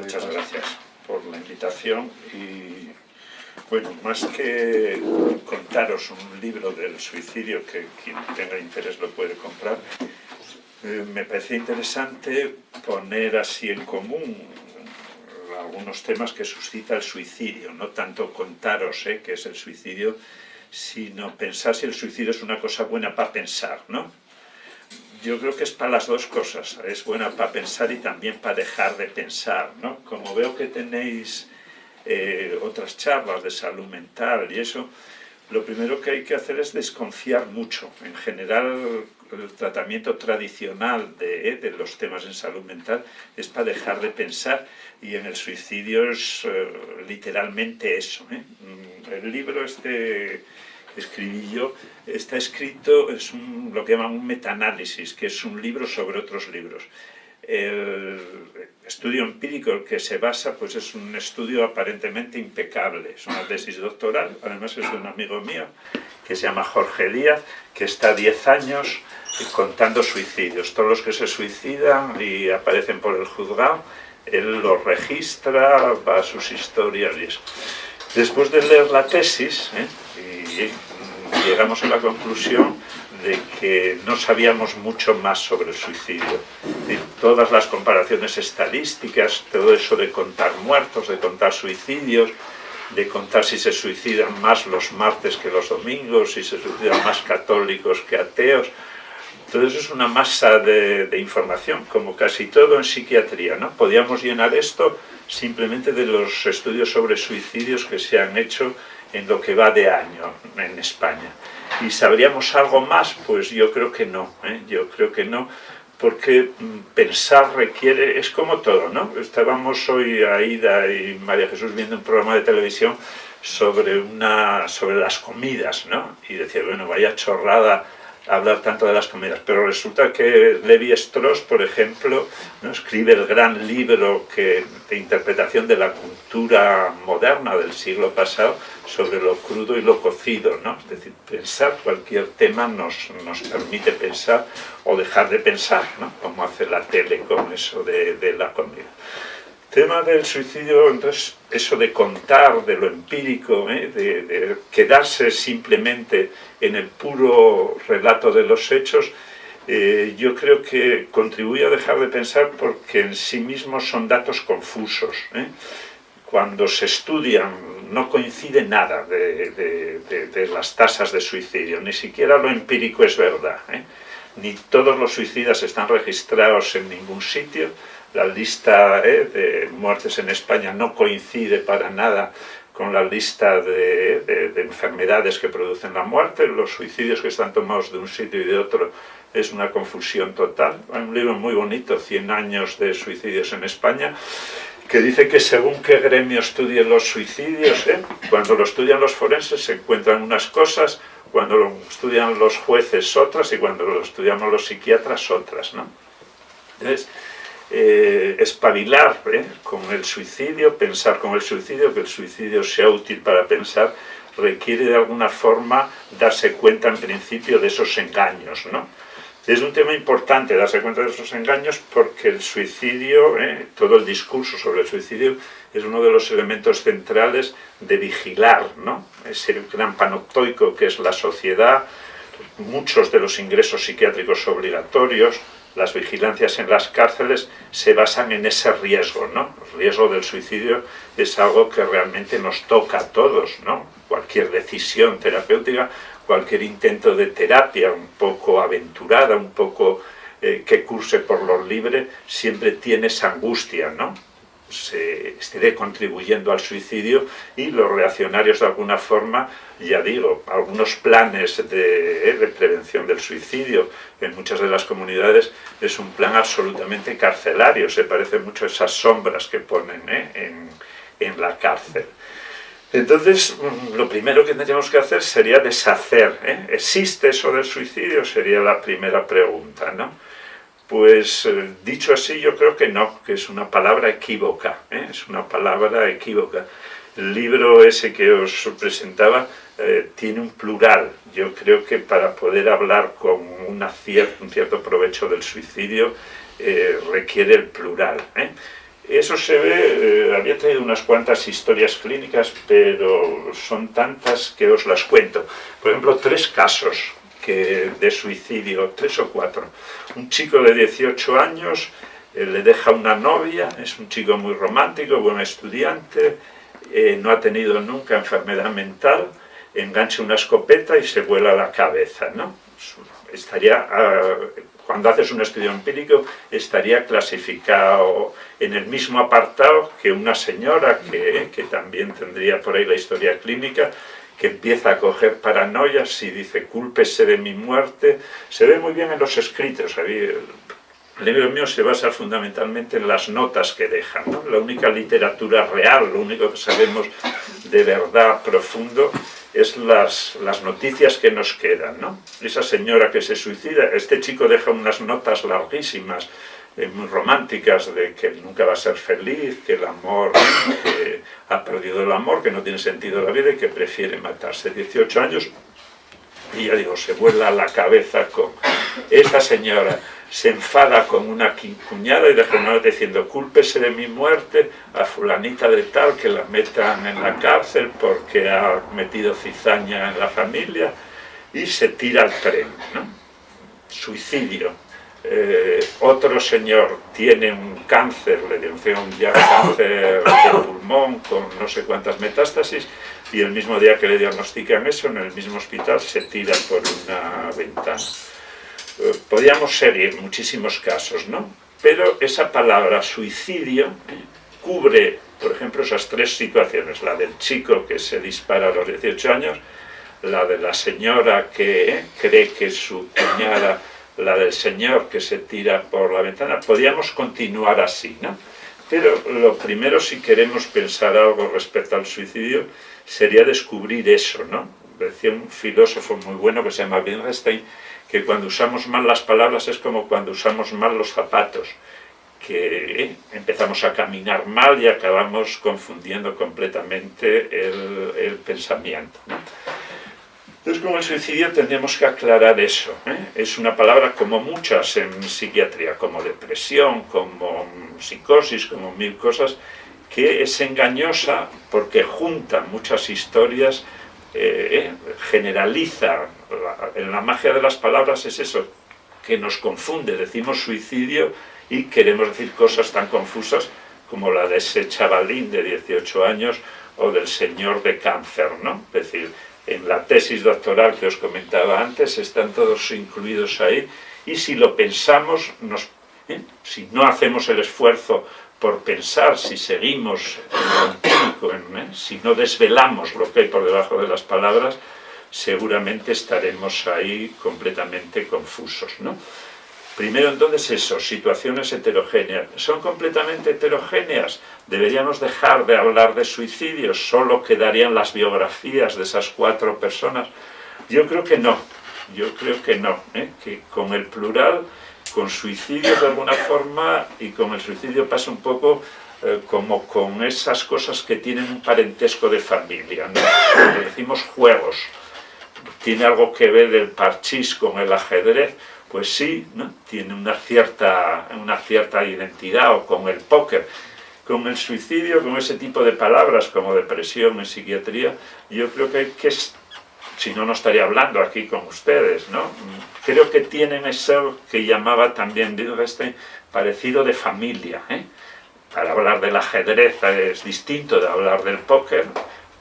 Muchas gracias por la invitación y bueno, más que contaros un libro del suicidio que quien tenga interés lo puede comprar, eh, me parece interesante poner así en común algunos temas que suscita el suicidio, no tanto contaros eh, qué es el suicidio, sino pensar si el suicidio es una cosa buena para pensar, ¿no? Yo creo que es para las dos cosas, es buena para pensar y también para dejar de pensar, ¿no? Como veo que tenéis eh, otras charlas de salud mental y eso, lo primero que hay que hacer es desconfiar mucho. En general, el tratamiento tradicional de, eh, los temas en salud mental es para dejar de pensar y en el suicidio es eh, literalmente eso. ¿eh? Mm, el libro este yo está escrito, es lo que llaman un metaanálisis, que es un libro sobre otros libros. El estudio empírico el que se basa pues es un estudio aparentemente impecable, es una tesis doctoral, además es de un amigo mío que se llama Jorge Díaz, que está 10 años contando suicidios. Todos los que se suicidan y aparecen por el juzgado, él los registra, va a sus historias. Después de leer la tesis, ¿eh? Llegamos a la conclusión de que no sabíamos mucho más sobre el suicidio. Y todas las comparaciones estadísticas, todo eso de contar muertos, de contar suicidios, de contar si se suicidan más los martes que los domingos, si se suicidan más católicos que ateos, eso es una masa de, de, información, como casi todo en psiquiatría, ¿no? Podíamos llenar esto simplemente de los estudios sobre suicidios que se han hecho en lo que va de año en España. ¿Y sabríamos algo más? Pues yo creo que no, ¿eh? yo creo que no, porque mm, pensar requiere, es como todo, ¿no? Estábamos hoy, Aida y María Jesús, viendo un programa de televisión sobre, una, sobre las comidas, ¿no? Y decía, bueno, vaya chorrada hablar tanto de las comidas, pero resulta que Levi Strauss, por ejemplo, ¿no? escribe el gran libro que, de interpretación de la cultura moderna del siglo pasado sobre lo crudo y lo cocido, ¿no? es decir, pensar cualquier tema nos, nos permite pensar o dejar de pensar, ¿no? como hace la tele con eso de, de la comida tema del suicidio, entonces, eso de contar, de lo empírico, ¿eh? de, de, quedarse simplemente en el puro relato de los hechos, eh, yo creo que contribuye a dejar de pensar porque en sí mismos son datos confusos. ¿eh? Cuando se estudian no coincide nada de, de, de, las tasas de suicidio, ni siquiera lo empírico es verdad. ¿eh? Ni todos los suicidas están registrados en ningún sitio, la lista eh, de muertes en España no coincide para nada con la lista de, de, de, enfermedades que producen la muerte, los suicidios que están tomados de un sitio y de otro es una confusión total. Hay un libro muy bonito, 100 años de suicidios en España, que dice que según qué gremio estudien los suicidios, ¿eh? cuando lo estudian los forenses se encuentran unas cosas, cuando lo estudian los jueces otras y cuando lo estudiamos los psiquiatras otras. ¿no? Entonces, eh, espabilar ¿eh? con el suicidio, pensar con el suicidio, que el suicidio sea útil para pensar, requiere de alguna forma darse cuenta en principio de esos engaños, ¿no? Es un tema importante darse cuenta de esos engaños porque el suicidio, ¿eh? todo el discurso sobre el suicidio, es uno de los elementos centrales de vigilar, ¿no? Ese gran panoptoico que es la sociedad, muchos de los ingresos psiquiátricos obligatorios, las vigilancias en las cárceles se basan en ese riesgo, ¿no? El riesgo del suicidio es algo que realmente nos toca a todos, ¿no? Cualquier decisión terapéutica, cualquier intento de terapia un poco aventurada, un poco eh, que curse por lo libre, siempre tiene esa angustia, ¿no? Se esté contribuyendo al suicidio y los reaccionarios de alguna forma, ya digo, algunos planes de, eh, prevención del suicidio en muchas de las comunidades es un plan absolutamente carcelario, se parece mucho a esas sombras que ponen ¿eh? en, en la cárcel. Entonces, mm, lo primero que tendríamos que hacer sería deshacer. ¿eh? ¿Existe eso del suicidio? Sería la primera pregunta, ¿no? Pues eh, dicho así, yo creo que no, que es una palabra equívoca, ¿eh? es una palabra equívoca. El libro ese que os presentaba eh, tiene un plural. Yo creo que para poder hablar con un cierto provecho del suicidio requiere el plural. Eso se ve, había traído unas cuantas historias clínicas, pero son tantas que os las cuento. Por ejemplo, tres casos de suicidio, tres o cuatro. Un chico de 18 años eh, le deja una novia, es un chico muy romántico, buen estudiante, eh, no ha tenido nunca enfermedad mental, engancha una escopeta y se vuela la cabeza, ¿no? Estaría, ah, cuando haces un estudio empírico, estaría clasificado en el mismo apartado que una señora que, que también tendría por ahí la historia clínica, que empieza a coger paranoias y dice, cúlpese de mi muerte. Se ve muy bien en los escritos. El libro mío se basa fundamentalmente en las notas que dejan. La única literatura real, lo único que sabemos de verdad profundo es las, las noticias que nos quedan. ¿no? Esa señora que se suicida, este chico deja unas notas larguísimas románticas de que nunca va a ser feliz, que el amor, que ha perdido el amor, que no tiene sentido la vida y que prefiere matarse. 18 años y ya digo, se vuela la cabeza con esta señora, se enfada con una cuñada y deja una diciendo, cúlpese de mi muerte a fulanita de tal, que la metan en la cárcel porque ha metido cizaña en la familia, y se tira al tren, ¿no? Suicidio eh, otro señor tiene un cáncer, le denunciaron ya cáncer de pulmón con no sé cuántas metástasis y el mismo día que le diagnostican eso, en el mismo hospital se tira por una ventana. Eh, podríamos seguir muchísimos casos, ¿no? Pero esa palabra suicidio cubre, por ejemplo, esas tres situaciones, la del chico que se dispara a los 18 años, la de la señora que cree que su cuñada la del señor que se tira por la ventana, podríamos continuar así, ¿no? Pero lo primero, si queremos pensar algo respecto al suicidio, sería descubrir eso, ¿no? Decía un filósofo muy bueno que se llama Wittgenstein, que cuando usamos mal las palabras es como cuando usamos mal los zapatos, que eh, empezamos a caminar mal y acabamos confundiendo completamente el, el pensamiento. ¿no? Entonces, con el suicidio tendríamos que aclarar eso. ¿eh? Es una palabra como muchas en psiquiatría, como depresión, como psicosis, como mil cosas, que es engañosa porque junta muchas historias, eh, generaliza. En la magia de las palabras es eso, que nos confunde. Decimos suicidio y queremos decir cosas tan confusas como la de ese chavalín de 18 años o del señor de cáncer, ¿no? Es decir, en la tesis doctoral que os comentaba antes, están todos incluidos ahí, y si lo pensamos, nos, ¿eh? si no hacemos el esfuerzo por pensar, si seguimos en ¿eh? si no desvelamos lo que hay por debajo de las palabras, seguramente estaremos ahí completamente confusos. ¿no? Primero entonces eso, situaciones heterogéneas. ¿Son completamente heterogéneas? ¿Deberíamos dejar de hablar de suicidios? ¿Solo quedarían las biografías de esas cuatro personas? Yo creo que no, yo creo que no, ¿eh? que con el plural, con suicidios de alguna forma, y con el suicidio pasa un poco eh, como con esas cosas que tienen un parentesco de familia, ¿no? decimos juegos, tiene algo que ver el parchís con el ajedrez, pues sí, ¿no? tiene una cierta, una cierta identidad, o con el póker. Con el suicidio, con ese tipo de palabras como depresión en psiquiatría, yo creo que, que es, si no, no estaría hablando aquí con ustedes, ¿no? Creo que tienen eso que llamaba también Wittgenstein parecido de familia, ¿eh? Para hablar del ajedrez es distinto de hablar del póker,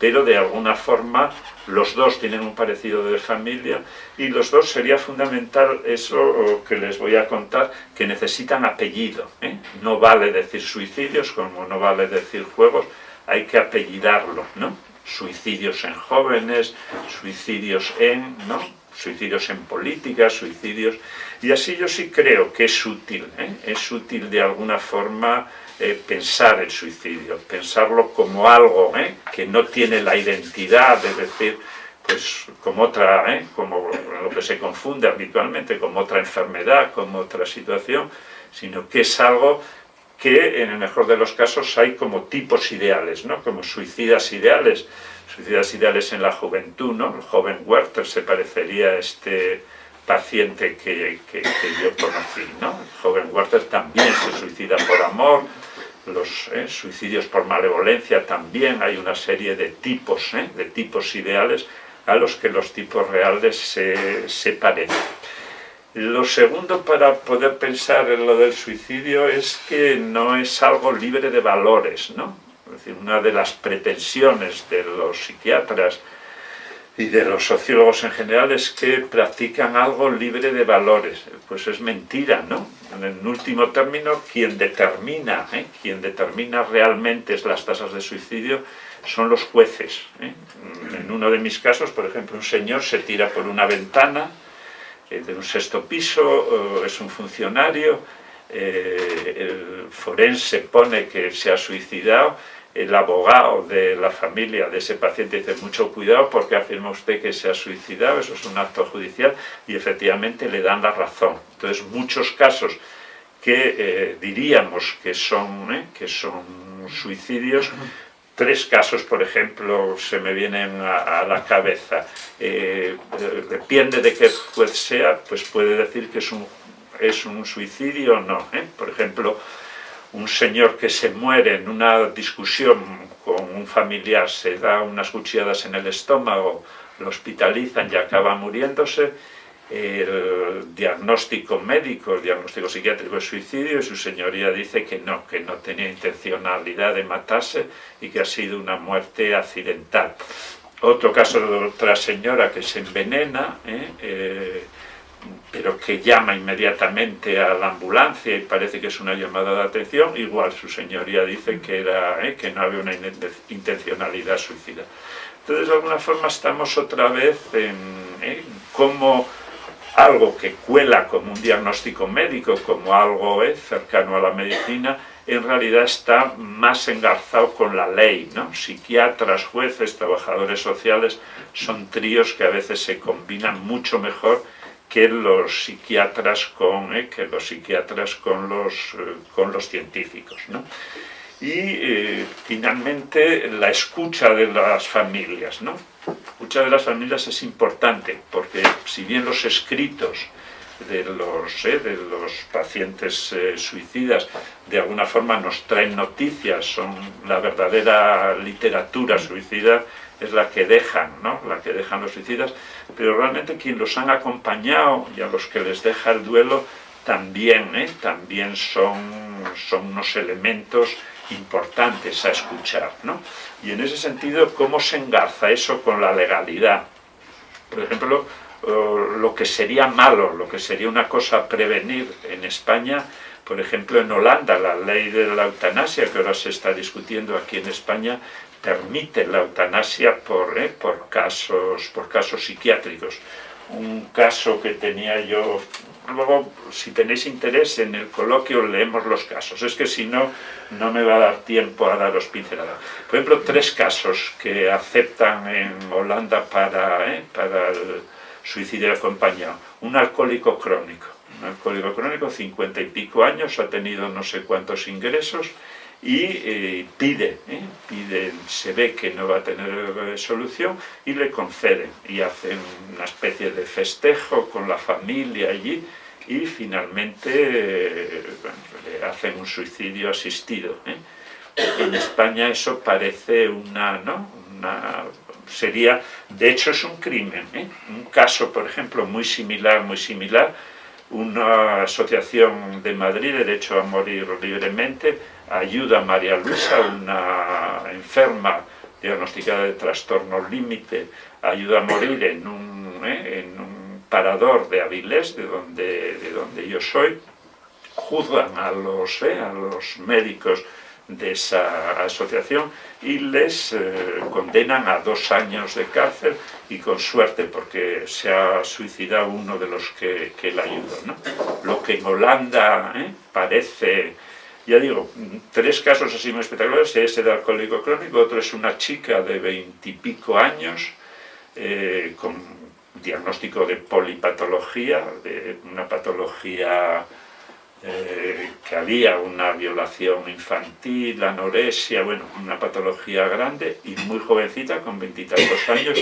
pero de alguna forma los dos tienen un parecido de familia y los dos sería fundamental eso que les voy a contar, que necesitan apellido. ¿eh? No vale decir suicidios como no vale decir juegos, hay que apellidarlo, ¿no? Suicidios en jóvenes, suicidios en, ¿no? Suicidios en política, suicidios... Y así yo sí creo que es útil, ¿eh? es útil de alguna forma eh, pensar el suicidio, pensarlo como algo ¿eh? que no tiene la identidad, es decir, pues como otra, ¿eh? como lo que se confunde habitualmente, como otra enfermedad, como otra situación, sino que es algo que en el mejor de los casos hay como tipos ideales, ¿no? como suicidas ideales, suicidas ideales en la juventud, ¿no? el joven Werther se parecería a este paciente que, que, yo conocí, ¿no? el joven Werther también se suicida por amor, los ¿eh? suicidios por malevolencia también hay una serie de tipos, ¿eh? de tipos ideales a los que los tipos reales se, se parecen. Lo segundo para poder pensar en lo del suicidio es que no es algo libre de valores, ¿no? Es decir, una de las pretensiones de los psiquiatras y de los sociólogos en general es que practican algo libre de valores. Pues es mentira, ¿no? En último término, quien determina, ¿eh? quien determina realmente las tasas de suicidio son los jueces. ¿eh? En uno de mis casos, por ejemplo, un señor se tira por una ventana eh, de un sexto piso, es un funcionario, el forense pone que se ha suicidado, el abogado de la familia de ese paciente dice mucho cuidado porque afirma usted que se ha suicidado, eso es un acto judicial y efectivamente le dan la razón. Entonces muchos casos que eh, diríamos que son, eh, que son suicidios, tres casos por ejemplo se me vienen a, la cabeza, eh, depende de qué juez sea, pues puede decir que es un, es un suicidio o no. Por ejemplo, un señor que se muere en una discusión con un familiar, se da unas cuchilladas en el estómago, lo hospitalizan y acaba muriéndose, el diagnóstico médico, el diagnóstico psiquiátrico de suicidio, y su señoría dice que no, que no tenía intencionalidad de matarse y que ha sido una muerte accidental. Otro caso de otra señora que se envenena, ¿eh? Eh, pero que llama inmediatamente a la ambulancia y parece que es una llamada de atención, igual su señoría dice que, era, eh, que no había una intencionalidad suicida. Entonces, de alguna forma, estamos otra vez en, eh, como algo que cuela como un diagnóstico médico, como algo eh, cercano a la medicina, en realidad está más engarzado con la ley, ¿no? Psiquiatras, jueces, trabajadores sociales, son tríos que a veces se combinan mucho mejor que los psiquiatras con, eh, que los, psiquiatras con, los, eh, con los científicos. ¿no? Y eh, finalmente la escucha de las familias. ¿no? La escucha de las familias es importante porque si bien los escritos de los, de los pacientes suicidas de alguna forma nos traen noticias, son la verdadera literatura suicida, es la que dejan, ¿no? la que dejan los suicidas, pero realmente quien los han acompañado y a los que les deja el duelo también, ¿eh? también son, son unos elementos importantes a escuchar. ¿no? Y en ese sentido, ¿cómo se engarza eso con la legalidad? Por ejemplo, lo que sería malo, lo que sería una cosa prevenir en España, por ejemplo en Holanda, la ley de la eutanasia que ahora se está discutiendo aquí en España, permite la eutanasia por, eh, por, casos, por casos psiquiátricos. Un caso que tenía yo, luego si tenéis interés en el coloquio leemos los casos, es que si no, no me va a dar tiempo a daros pinceladas. Por ejemplo, tres casos que aceptan en Holanda para, eh, para el suicidio acompañado. Un alcohólico crónico, un alcohólico crónico, cincuenta y pico años, ha tenido no sé cuántos ingresos, y eh, pide, ¿eh? pide, se ve que no va a tener solución y le conceden y hacen una especie de festejo con la familia allí y finalmente eh, le hacen un suicidio asistido. En España eso parece una, ¿no? una sería, de hecho es un crimen, un caso por ejemplo muy similar, muy similar, una asociación de Madrid, Derecho a Morir Libremente, ayuda a María Luisa, una enferma diagnosticada de trastorno límite, ayuda a morir en un, eh, en un parador de Avilés, de donde, de donde yo soy, juzgan a los, eh, a los médicos de esa asociación y les eh, condenan a dos años de cárcel y con suerte porque se ha suicidado uno de los que, que la ayudó. ¿no? Lo que en Holanda parece ya digo, tres casos así muy espectaculares, ese de alcohólico crónico, otro es una chica de veintipico años eh, con diagnóstico de polipatología, de una patología eh, que había una violación infantil, anorexia, bueno, una patología grande y muy jovencita, con veintitantos años,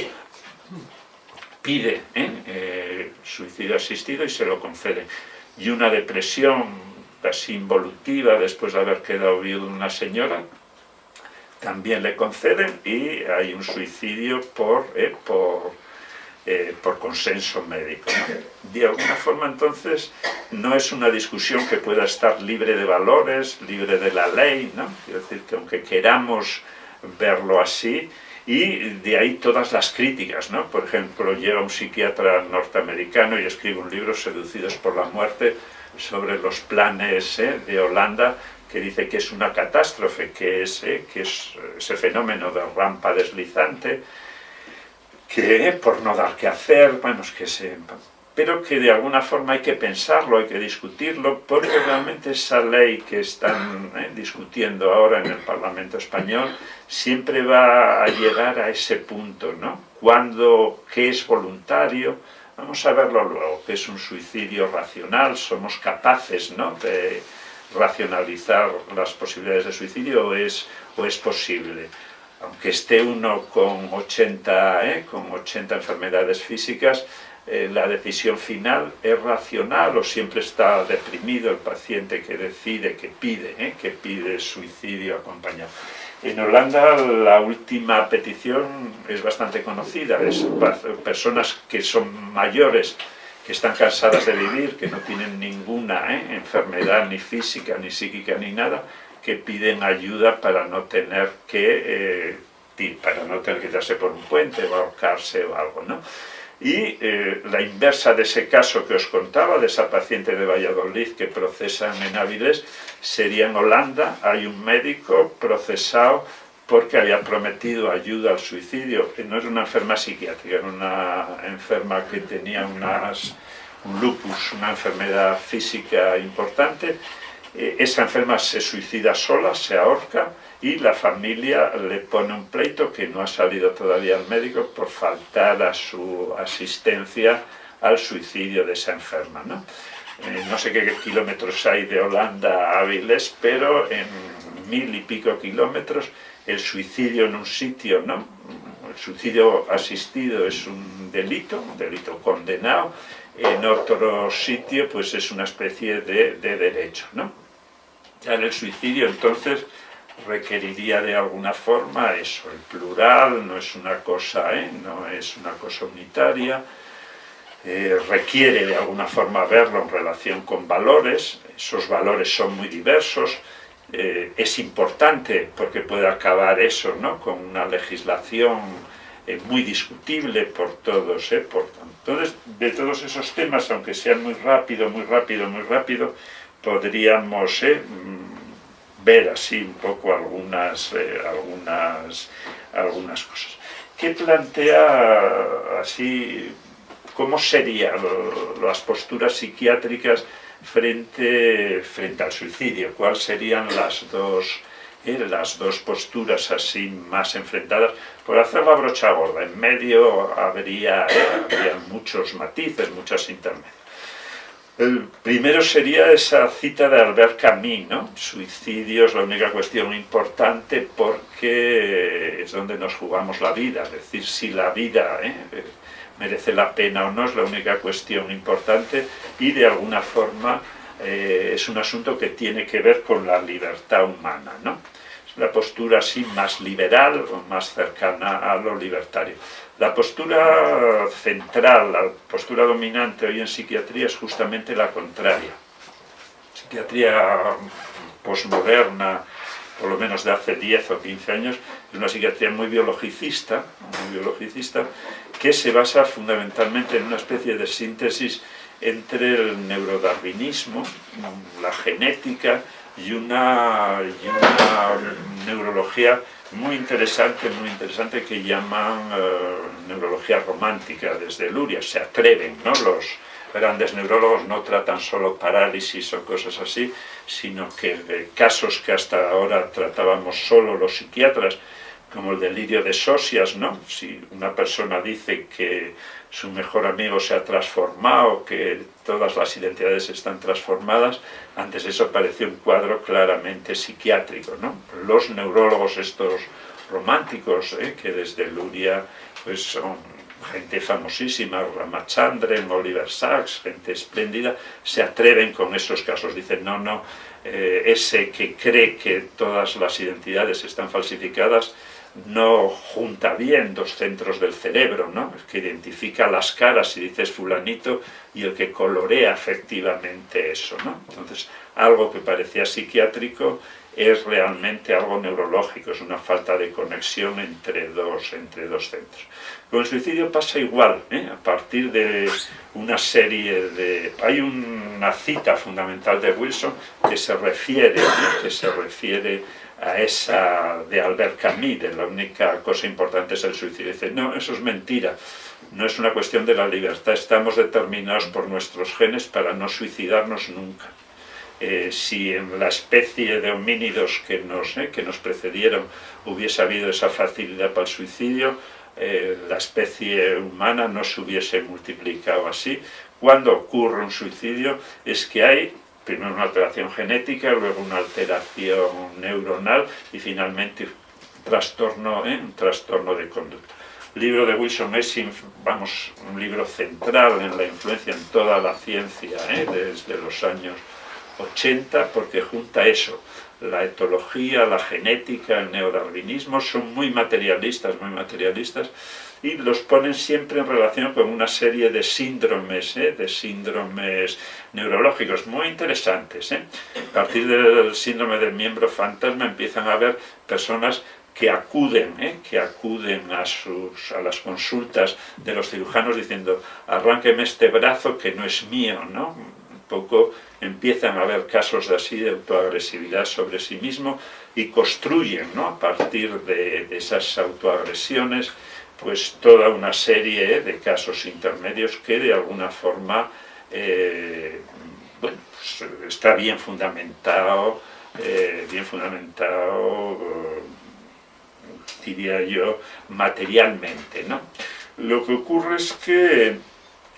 pide ¿eh? suicidio asistido y se lo concede. Y una depresión casi involutiva después de haber quedado viudo una señora, también le conceden y hay un suicidio por, eh, eh, por consenso médico. De alguna forma entonces no es una discusión que pueda estar libre de valores, libre de la ley, ¿no? quiero decir que aunque queramos verlo así, y de ahí todas las críticas, ¿no? Por ejemplo, llega un psiquiatra norteamericano y escribe un libro, Seducidos por la muerte, sobre los planes ¿eh? de Holanda, que dice que es una catástrofe, que es, ¿eh? que es ese fenómeno de rampa deslizante, que por no dar que hacer, bueno, es que se pero que de alguna forma hay que pensarlo, hay que discutirlo, porque realmente esa ley que están eh, discutiendo ahora en el Parlamento Español siempre va a llegar a ese punto, ¿no? Cuando, qué es voluntario, vamos a verlo luego, qué es un suicidio racional, somos capaces, ¿no?, de racionalizar las posibilidades de suicidio o es, o es posible aunque esté uno con 80, ¿eh? con 80 enfermedades físicas, eh, la decisión final es racional o siempre está deprimido el paciente que decide, que pide, ¿eh? que pide suicidio acompañado. En Holanda la última petición es bastante conocida, es personas que son mayores, que están cansadas de vivir, que no tienen ninguna ¿eh? enfermedad ni física, ni psíquica, ni nada, que piden ayuda para no tener que, para no tener que darse por un puente o ahorcarse o algo, ¿no? Y eh, la inversa de ese caso que os contaba, de esa paciente de Valladolid que procesan en Áviles, sería en Holanda, hay un médico procesado porque había prometido ayuda al suicidio. No es una enferma psiquiátrica, era una enferma que tenía unas, un lupus, una enfermedad física importante. Eh, esa enferma se suicida sola, se ahorca, y la familia le pone un pleito que no ha salido todavía al médico por faltar a su asistencia al suicidio de esa enferma. No, eh, no sé qué kilómetros hay de Holanda a Avilés, pero en mil y pico kilómetros el suicidio en un sitio, ¿no? el suicidio asistido es un delito, un delito condenado, en otro sitio pues es una especie de, de derecho. ¿no? Ya en el suicidio entonces requeriría de alguna forma eso, el plural, no es una cosa, ¿eh? no es una cosa unitaria, eh, requiere de alguna forma verlo en relación con valores, esos valores son muy diversos, eh, es importante porque puede acabar eso ¿no? con una legislación muy discutible por todos, por, entonces de todos esos temas, aunque sean muy rápido, muy rápido, muy rápido, podríamos ver así un poco algunas, eh, algunas, algunas cosas. ¿Qué plantea así, cómo serían las posturas psiquiátricas frente, frente al suicidio? ¿Cuáles serían las dos, eh, las dos posturas así más enfrentadas? Por hacer la brocha gorda, en medio habría, eh, habría muchos matices, muchas intermedias. El primero sería esa cita de Albert Camus, ¿no? Suicidio es la única cuestión importante porque es donde nos jugamos la vida, es decir, si la vida ¿eh? merece la pena o no es la única cuestión importante y de alguna forma eh, es un asunto que tiene que ver con la libertad humana, ¿no? Una postura así más liberal o más cercana a lo libertario. La postura central, la postura dominante hoy en psiquiatría es justamente la contraria. Psiquiatría posmoderna, por lo menos de hace 10 o 15 años, es una psiquiatría muy biologicista, muy biologicista que se basa fundamentalmente en una especie de síntesis entre el neurodarwinismo, la genética y una, y una neurología muy interesante, muy interesante que llaman eh, neurología romántica desde Luria, se atreven, ¿no? Los grandes neurólogos no tratan solo parálisis o cosas así, sino que casos que hasta ahora tratábamos solo los psiquiatras, como el delirio de Sosias, ¿no? Si una persona dice que su mejor amigo se ha transformado, que todas las identidades están transformadas, antes eso parecía un cuadro claramente psiquiátrico. ¿no? Los neurólogos estos románticos, ¿eh? que desde Luria pues son gente famosísima, Ramachandran, Oliver Sacks, gente espléndida, se atreven con esos casos, dicen no, no, eh, ese que cree que todas las identidades están falsificadas, no junta bien dos centros del cerebro, ¿no? que identifica las caras y dices fulanito y el que colorea efectivamente eso. ¿no? Entonces, algo que parecía psiquiátrico es realmente algo neurológico, es una falta de conexión entre dos, entre dos centros. Con el suicidio pasa igual, ¿eh? a partir de una serie de... Hay una cita fundamental de Wilson que se refiere, ¿eh? que se refiere a esa de Albert Camus, de la única cosa importante es el suicidio. Dice, no, eso es mentira, no es una cuestión de la libertad, estamos determinados por nuestros genes para no suicidarnos nunca. Eh, si en la especie de homínidos que nos, eh, que nos precedieron hubiese habido esa facilidad para el suicidio, eh, la especie humana no se hubiese multiplicado así. Cuando ocurre un suicidio es que hay primero una alteración genética, luego una alteración neuronal y finalmente trastorno, ¿eh? un trastorno de conducta. El libro de Wilson es vamos, un libro central en la influencia en toda la ciencia ¿eh? desde los años 80 porque junta eso, la etología, la genética, el neodarwinismo, son muy materialistas, muy materialistas, y los ponen siempre en relación con una serie de síndromes, ¿eh? de síndromes neurológicos muy interesantes. ¿eh? A partir del síndrome del miembro fantasma empiezan a haber personas que acuden, ¿eh? que acuden a, sus, a las consultas de los cirujanos diciendo arránqueme este brazo que no es mío, ¿no? Un poco empiezan a haber casos de así de autoagresividad sobre sí mismo y construyen. A partir de esas autoagresiones pues toda una serie de casos intermedios que de alguna forma eh, bueno, pues, está bien fundamentado, eh, bien fundamentado, diría yo, materialmente. ¿no? Lo que ocurre es que,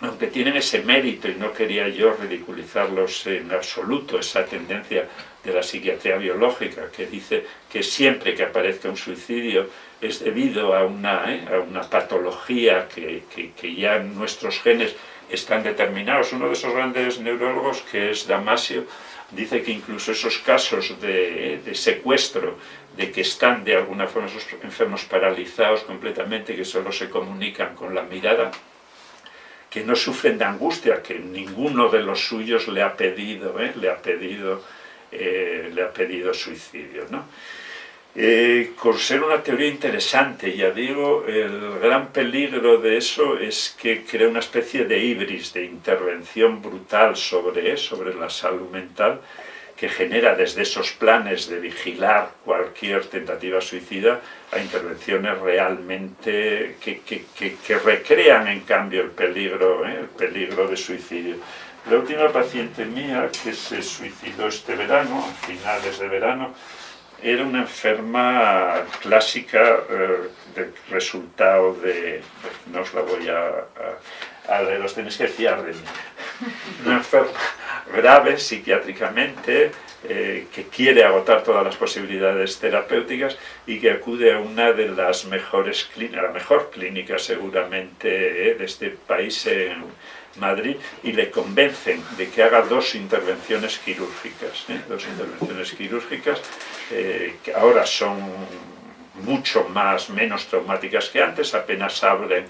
aunque tienen ese mérito, y no quería yo ridiculizarlos en absoluto, esa tendencia de la psiquiatría biológica que dice que siempre que aparezca un suicidio es debido a una, ¿eh? a una patología que, que, ya nuestros genes están determinados. Uno de esos grandes neurólogos, que es Damasio, dice que incluso esos casos de, ¿eh? secuestro, de que están de alguna forma esos enfermos paralizados completamente, que solo se comunican con la mirada, que no sufren de angustia, que ninguno de los suyos le ha pedido, ¿eh? le ha pedido, le ha pedido suicidio. ¿no? Eh, con ser una teoría interesante, ya digo, el gran peligro de eso es que crea una especie de ibris, de intervención brutal sobre, sobre la salud mental, que genera desde esos planes de vigilar cualquier tentativa suicida a intervenciones realmente que, que, recrean en cambio el peligro, ¿eh? el peligro de suicidio. La última paciente mía que se suicidó este verano, a finales de verano, era una enferma clásica eh, del resultado de, no os la voy a, a, leer, os tenéis que fiar de mí, una enferma grave psiquiátricamente, eh, que quiere agotar todas las posibilidades terapéuticas y que acude a una de las mejores clínicas, la mejor clínica seguramente eh, de este país en, Madrid y le convencen de que haga dos intervenciones quirúrgicas, ¿eh? dos intervenciones quirúrgicas eh, que ahora son mucho más, menos traumáticas que antes, apenas abren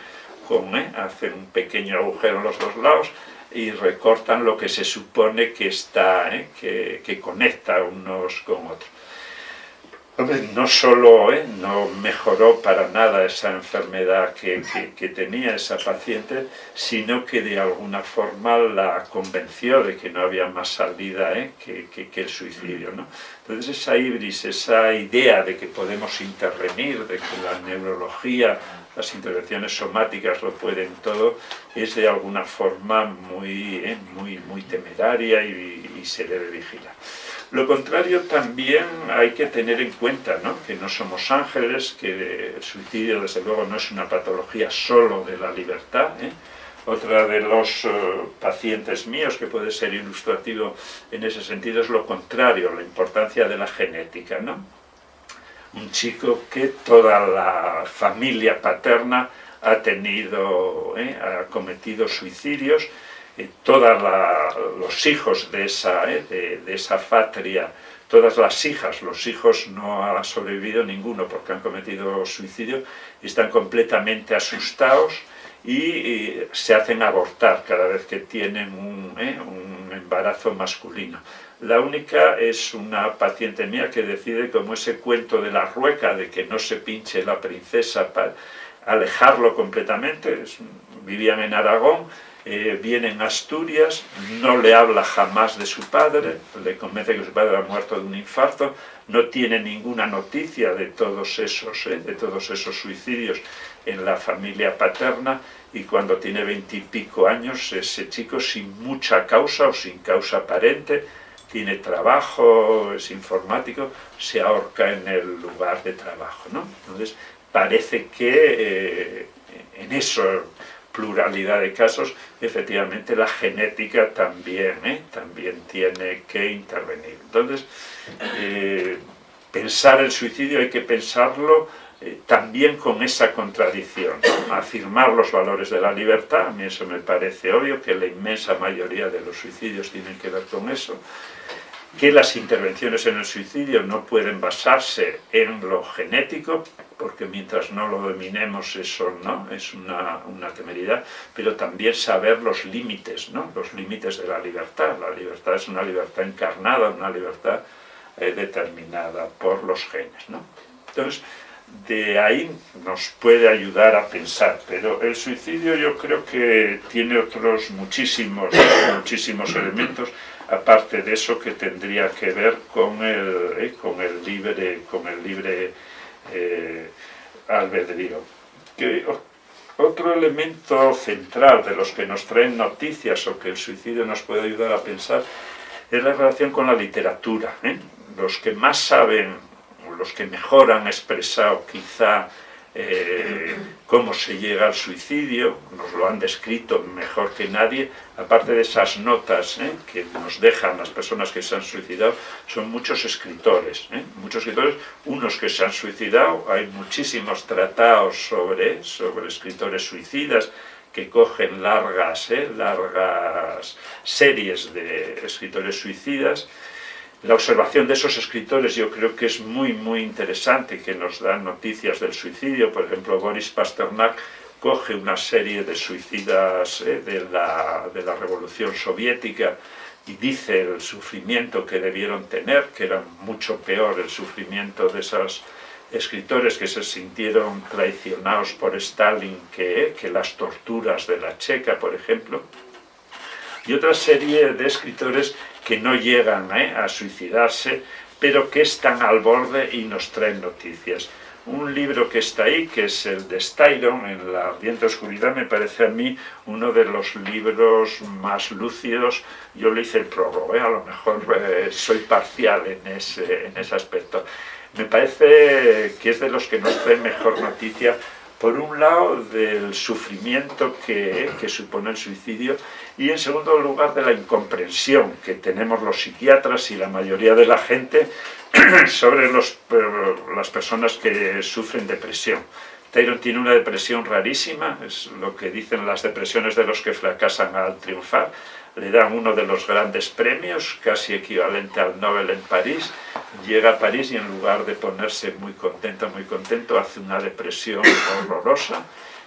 con, ¿eh? hacen un pequeño agujero en los dos lados y recortan lo que se supone que está, que, que conecta unos con otros no solo ¿eh? no mejoró para nada esa enfermedad que, tenía esa paciente, sino que de alguna forma la convenció de que no había más salida ¿eh? que, el suicidio. ¿no? Entonces esa ibris, esa idea de que podemos intervenir, de que la neurología, las intervenciones somáticas lo pueden todo, es de alguna forma muy, ¿eh? muy, muy temeraria y se debe vigilar. Lo contrario también hay que tener en cuenta, ¿no? que no somos ángeles, que el suicidio desde luego no es una patología solo de la libertad. ¿eh? Otra de los eh, pacientes míos que puede ser ilustrativo en ese sentido es lo contrario, la importancia de la genética. Un chico que toda la familia paterna ha tenido, ha cometido suicidios, todos los hijos de esa, de, de esa patria todas las hijas, los hijos no han sobrevivido ninguno porque han cometido suicidio, están completamente asustados y, se hacen abortar cada vez que tienen un, ¿eh? un, embarazo masculino. La única es una paciente mía que decide, como ese cuento de la rueca, de que no se pinche la princesa para alejarlo completamente, vivían en Aragón, eh, viene en Asturias, no le habla jamás de su padre, le convence que su padre ha muerto de un infarto, no tiene ninguna noticia de todos esos, eh, de todos esos suicidios en la familia paterna y cuando tiene veintipico años ese chico sin mucha causa o sin causa aparente tiene trabajo, es informático, se ahorca en el lugar de trabajo. Entonces parece que eh, en eso pluralidad de casos, efectivamente la genética también, ¿eh? también tiene que intervenir. Entonces, eh, pensar el suicidio hay que pensarlo eh, también con esa contradicción, afirmar los valores de la libertad, a mí eso me parece obvio, que la inmensa mayoría de los suicidios tienen que ver con eso, que las intervenciones en el suicidio no pueden basarse en lo genético, porque mientras no lo dominemos eso no es una, temeridad, pero también saber los límites, ¿no? los límites de la libertad. La libertad es una libertad encarnada, una libertad eh, determinada por los genes. ¿no? Entonces, de ahí nos puede ayudar a pensar, pero el suicidio yo creo que tiene otros muchísimos, muchísimos elementos aparte de eso que tendría que ver con el, eh, con el libre, con el libre eh, albedrío. Que, otro elemento central de los que nos traen noticias o que el suicidio nos puede ayudar a pensar es la relación con la literatura. ¿eh? Los que más saben, los que mejor han expresado quizá eh, cómo se llega al suicidio, nos lo han descrito mejor que nadie, aparte de esas notas eh, que nos dejan las personas que se han suicidado, son muchos escritores, eh, muchos escritores, unos que se han suicidado, hay muchísimos tratados sobre, sobre escritores suicidas, que cogen largas, largas series de escritores suicidas, la observación de esos escritores yo creo que es muy, muy interesante, que nos dan noticias del suicidio. Por ejemplo, Boris Pasternak coge una serie de suicidas eh, de, la, de la Revolución Soviética y dice el sufrimiento que debieron tener, que era mucho peor el sufrimiento de esos escritores que se sintieron traicionados por Stalin que, que las torturas de la Checa, por ejemplo y otra serie de escritores que no llegan ¿eh? a suicidarse, pero que están al borde y nos traen noticias. Un libro que está ahí, que es el de Styron, en la ardiente oscuridad, me parece a mí uno de los libros más lúcidos. Yo le hice el prólogo, ¿eh? a lo mejor eh, soy parcial en ese, en ese aspecto. Me parece que es de los que nos traen mejor noticia por un lado del sufrimiento que, supone el suicidio y en segundo lugar de la incomprensión que tenemos los psiquiatras y la mayoría de la gente sobre los, las personas que sufren depresión. Tyron tiene una depresión rarísima, es lo que dicen las depresiones de los que fracasan al triunfar, le dan uno de los grandes premios, casi equivalente al Nobel en París, llega a París y en lugar de ponerse muy contento, muy contento, hace una depresión horrorosa,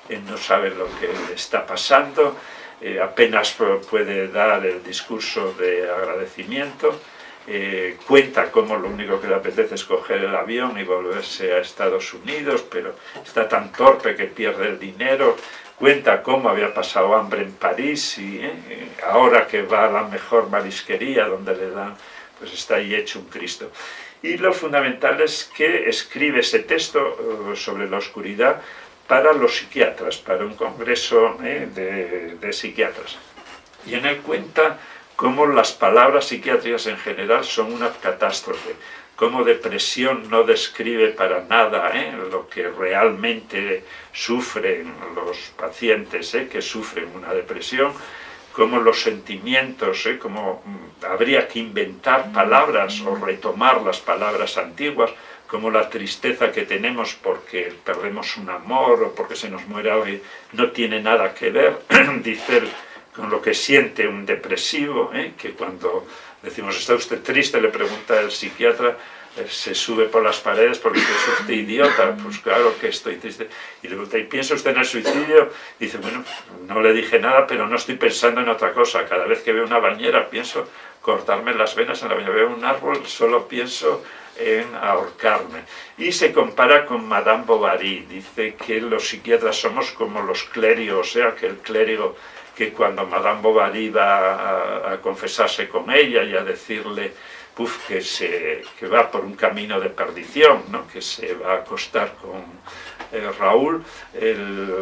él no sabe lo que está pasando, eh, apenas puede dar el discurso de agradecimiento, eh, cuenta cómo lo único que le apetece es coger el avión y volverse a Estados Unidos, pero está tan torpe que pierde el dinero, cuenta cómo había pasado hambre en París y eh, ahora que va a la mejor marisquería donde le dan, pues está ahí hecho un Cristo. Y lo fundamental es que escribe ese texto eh, sobre la oscuridad para los psiquiatras, para un congreso eh, de, de psiquiatras. Y en él cuenta cómo las palabras psiquiátricas en general son una catástrofe, cómo depresión no describe para nada ¿eh? lo que realmente sufren los pacientes ¿eh? que sufren una depresión, cómo los sentimientos, ¿eh? cómo mm, habría que inventar palabras o retomar las palabras antiguas como la tristeza que tenemos porque perdemos un amor o porque se nos muere alguien no tiene nada que ver, dice con lo que siente un depresivo, ¿eh? que cuando decimos, ¿está usted triste?, le pregunta el psiquiatra, eh, se sube por las paredes porque es usted idiota, pues claro que estoy triste. Y le pregunta, ¿y piensa usted en el suicidio? dice, bueno, no le dije nada, pero no estoy pensando en otra cosa. Cada vez que veo una bañera pienso cortarme las venas en la bañera. Veo un árbol, solo pienso en ahorcarme. Y se compara con Madame Bovary, dice que los psiquiatras somos como los clérigos, o sea, que el clérigo que cuando Madame Bovary va a, confesarse con ella y a decirle que, se, que va por un camino de perdición, ¿no? que se va a acostar con eh, Raúl, el,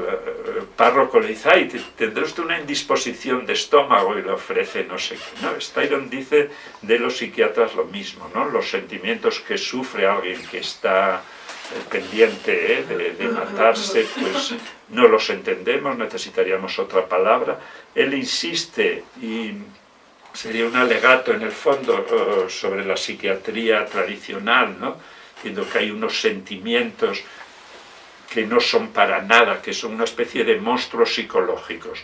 párroco le dice, ay, tendrá usted una indisposición de estómago y le ofrece no sé qué. ¿no? Styron dice de los psiquiatras lo mismo, ¿no? los sentimientos que sufre alguien que está eh, pendiente ¿eh? de, matarse, pues no los entendemos, necesitaríamos otra palabra. Él insiste y sería un alegato en el fondo sobre la psiquiatría tradicional, ¿no? diciendo que hay unos sentimientos que no son para nada, que son una especie de monstruos psicológicos,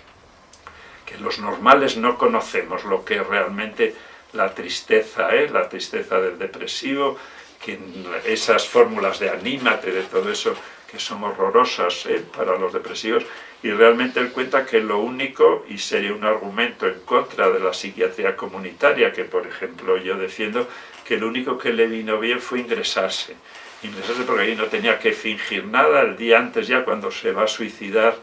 que los normales no conocemos lo que realmente la tristeza, ¿eh? la tristeza del depresivo, que esas fórmulas de anímate, de todo eso, que son horrorosas ¿eh? para los depresivos, y realmente él cuenta que lo único, y sería un argumento en contra de la psiquiatría comunitaria, que por ejemplo yo defiendo, que lo único que le vino bien fue ingresarse, ingresarse porque ahí no tenía que fingir nada, el día antes ya cuando se va a suicidar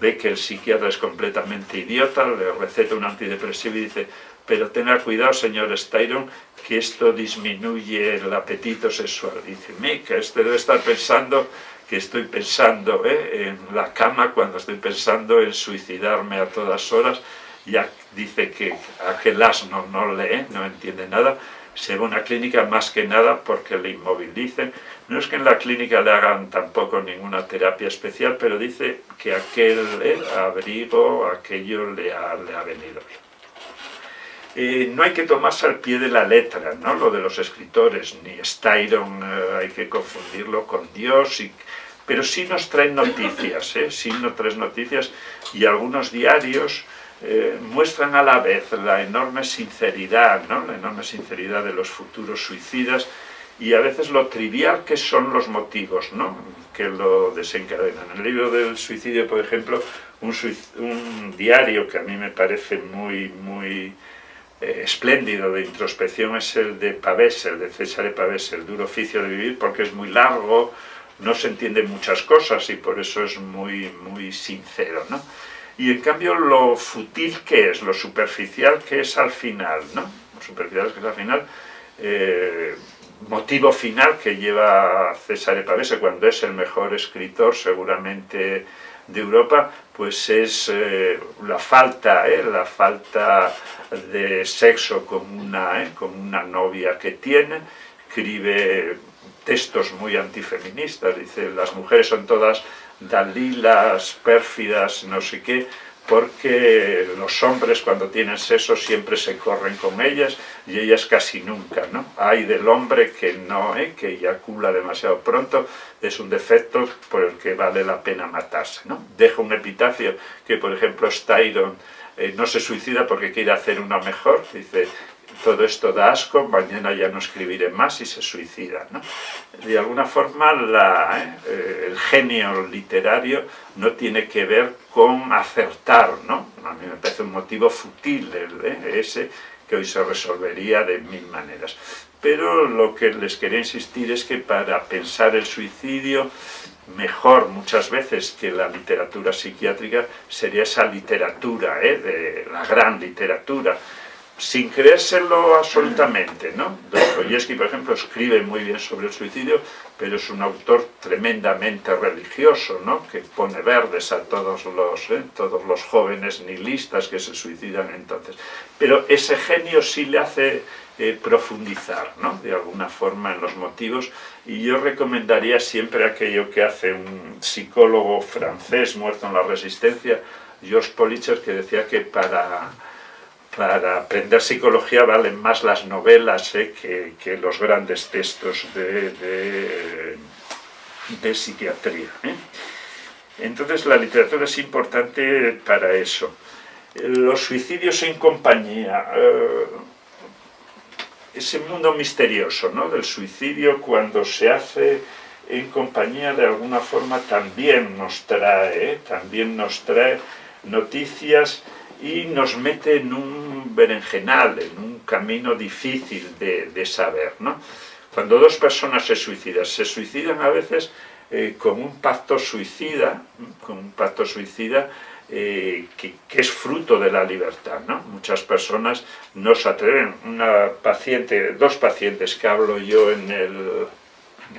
ve que el psiquiatra es completamente idiota, le receta un antidepresivo y dice pero tenga cuidado señor Styron que esto disminuye el apetito sexual. dice, Mica, este debe estar pensando que estoy pensando ¿eh? en la cama cuando estoy pensando en suicidarme a todas horas, ya dice que aquel asno no lee, no entiende nada, se va a una clínica más que nada porque le inmovilicen. No es que en la clínica le hagan tampoco ninguna terapia especial, pero dice que aquel eh, abrigo, aquello le ha, le ha venido bien. Eh, no hay que tomarse al pie de la letra, ¿no? lo de los escritores, ni Styron eh, hay que confundirlo con Dios, pero sí nos traen noticias, ¿eh? sí nos traen noticias y algunos diarios eh, muestran a la vez la enorme sinceridad, ¿no? la enorme sinceridad de los futuros suicidas y a veces lo trivial que son los motivos ¿no? que lo desencadenan. En el libro del suicidio, por ejemplo, un, diario que a mí me parece muy, muy eh, espléndido de introspección es el de Pavés, el de César Pavés, el duro oficio de vivir, porque es muy largo, no se entienden muchas cosas y por eso es muy, muy sincero. ¿no? Y en cambio lo futil que es, lo superficial que es al final, ¿no? Lo superficial que al final, eh, motivo final que lleva a César Pavese cuando es el mejor escritor seguramente de Europa, pues es eh, la falta, eh, la falta de sexo con una, con una novia que tiene, escribe textos muy antifeministas, dice las mujeres son todas dalilas, pérfidas, no sé qué, porque los hombres cuando tienen sexo siempre se corren con ellas y ellas casi nunca, ¿no? Hay del hombre que no, ¿eh? que eyacula demasiado pronto, es un defecto por el que vale la pena matarse, ¿no? Deja un epitafio que, por ejemplo, Styron eh, no se suicida porque quiere hacer una mejor, dice, todo esto da asco, mañana ya no escribiré más y se suicida. ¿no? De alguna forma eh, el genio literario no tiene que ver con acertar, ¿no? a mí me parece un motivo fútil el, ese que hoy se resolvería de mil maneras. Pero lo que les quería insistir es que para pensar el suicidio mejor muchas veces que la literatura psiquiátrica sería esa literatura, ¿eh? de la gran literatura, sin creérselo absolutamente, ¿no? Dostoyevsky, por ejemplo, escribe muy bien sobre el suicidio, pero es un autor tremendamente religioso, ¿no? Que pone verdes a todos los, ¿eh? todos los jóvenes nihilistas que se suicidan entonces. Pero ese genio sí le hace eh, profundizar, ¿no? De alguna forma en los motivos, y yo recomendaría siempre aquello que hace un psicólogo francés muerto en la resistencia, Georges Politzer, que decía que para para aprender psicología valen más las novelas que, los grandes textos de, psiquiatría. Entonces la literatura es importante para eso. Los suicidios en compañía, ese mundo misterioso ¿no? del suicidio cuando se hace en compañía de alguna forma también nos trae, ¿eh? también nos trae noticias y nos mete en un berenjenal, en un camino difícil de, saber. ¿no? Cuando dos personas se suicidan, se suicidan a veces eh, con un pacto suicida, con un pacto suicida eh, que, es fruto de la libertad. ¿no? Muchas personas no se atreven. Una paciente, dos pacientes que hablo yo en el,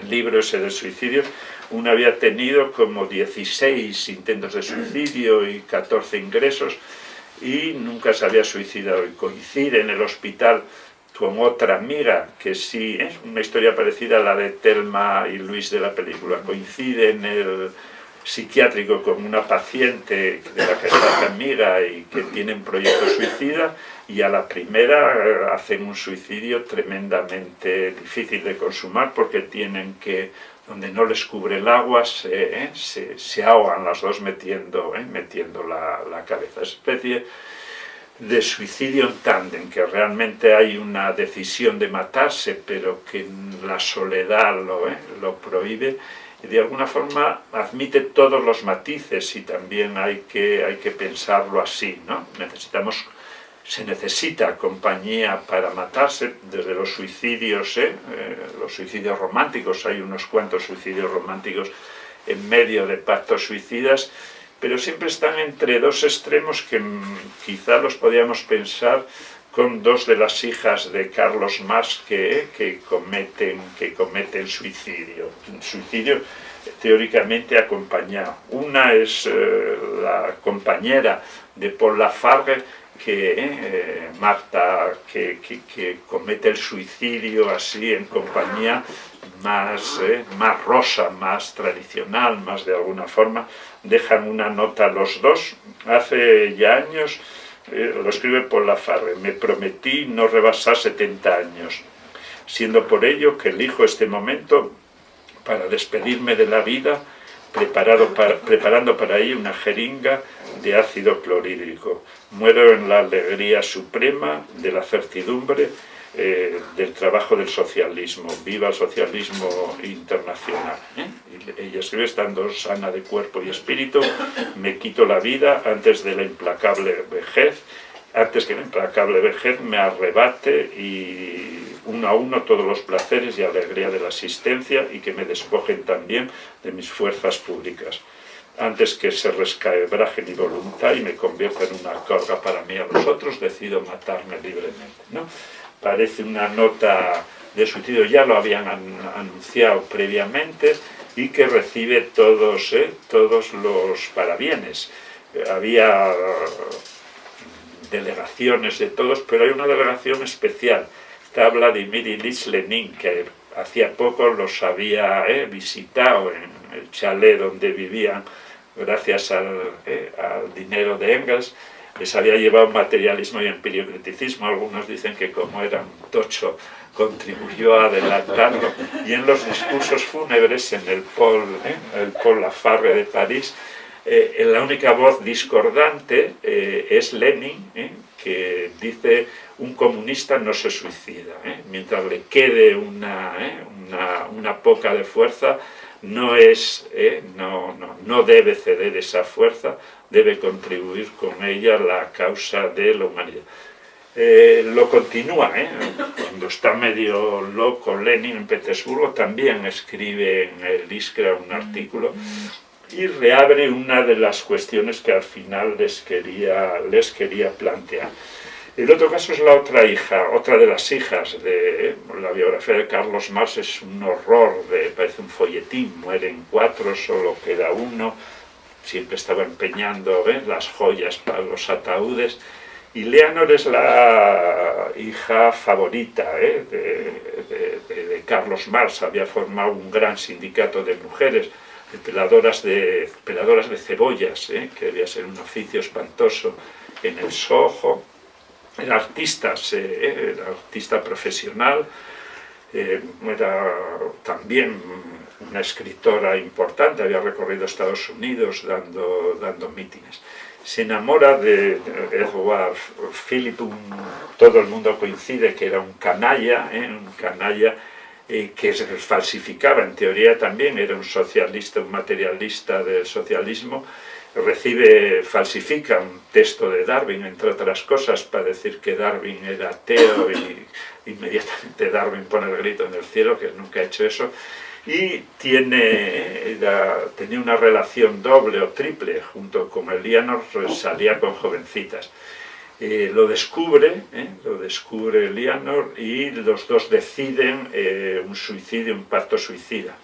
libro ese de suicidio, una había tenido como 16 intentos de suicidio y 14 ingresos y nunca se había suicidado. Y coincide en el hospital con otra amiga que sí, es una historia parecida a la de Telma y Luis de la película, coincide en el psiquiátrico con una paciente de la que está amiga y que tiene un proyecto suicida y a la primera hacen un suicidio tremendamente difícil de consumar porque tienen que, donde no les cubre el agua, se, eh, se, ahogan las dos metiendo, eh, metiendo la, la cabeza. Es especie de suicidio en tándem, que realmente hay una decisión de matarse, pero que la soledad lo, lo prohíbe, de alguna forma admite todos los matices y también hay que, hay que pensarlo así, ¿no? Necesitamos, se necesita compañía para matarse, desde los suicidios, ¿eh? Eh, los suicidios románticos, hay unos cuantos suicidios románticos en medio de pactos suicidas, pero siempre están entre dos extremos que quizá los podíamos pensar con dos de las hijas de Carlos Marx que, que, cometen, que cometen suicidio. Suicidio teóricamente acompañado. Una es eh, la compañera de Paul Lafargue, que eh, Marta, que, que, comete el suicidio así en compañía más, eh, más rosa, más tradicional, más de alguna forma, dejan una nota los dos. Hace ya años eh, lo escribe por la Farre, me prometí no rebasar 70 años, siendo por ello que elijo este momento para despedirme de la vida, preparado para, preparando para ello una jeringa de ácido clorhídrico. Muero en la alegría suprema de la certidumbre eh, del trabajo del socialismo. Viva el socialismo internacional. Ella escribe, estando sana de cuerpo y espíritu, me quito la vida antes de la implacable vejez, antes que la implacable vejez me arrebate y uno a uno todos los placeres y alegría de la existencia y que me despojen también de mis fuerzas públicas antes que se rescaebraje mi voluntad y me convierta en una carga para mí a los otros, decido matarme libremente. ¿no? parece una nota de suicidio, ya lo habían anunciado previamente, y que recibe todos, ¿eh? todos los parabienes. Había delegaciones de todos, pero hay una delegación especial. Está Vladimir Ilich Lenin, que hacía poco los había ¿eh? visitado en el chalet donde vivían, gracias al, ¿eh? dinero de Engels, les había llevado materialismo y empiriocriticismo, algunos dicen que como era un tocho contribuyó a adelantarlo, y en los discursos fúnebres en el Paul, ¿eh? el Paul de París, eh, la única voz discordante eh, es Lenin, ¿eh? que dice un comunista no se suicida, mientras le quede una, una, una, poca de fuerza, no, es, no, no, no debe ceder esa fuerza, debe contribuir con ella la causa de la humanidad. Eh, lo continúa, ¿eh? cuando está medio loco Lenin en Petersburgo, también escribe en el Iskra un artículo y reabre una de las cuestiones que al final les quería, les quería plantear. El otro caso es la otra hija, otra de las hijas de la biografía de Carlos Marx, es un horror, de, parece un folletín, mueren cuatro, solo queda uno, siempre estaba empeñando ¿eh? las joyas para los ataúdes, y Leonor es la hija favorita ¿eh? de, Carlos Marx, había formado un gran sindicato de mujeres, de peladoras de, peladoras de cebollas, ¿eh? que debía ser un oficio espantoso en el Soho, era artista, era artista profesional, era también una escritora importante, había recorrido Estados Unidos dando, dando mítines. Se enamora de Edward Philip, todo el mundo coincide que era un canalla, ¿eh? un canalla eh, que falsificaba, en teoría también era un socialista, un materialista del socialismo, recibe, falsifica un texto de Darwin, entre otras cosas, para decir que Darwin era ateo y inmediatamente Darwin pone el grito en el cielo, que nunca ha hecho eso, y tiene, tenía una relación doble o triple junto con Elianor, salía con jovencitas. Eh, lo descubre, eh, lo descubre Elianor y los dos deciden eh, un suicidio, un pacto suicida,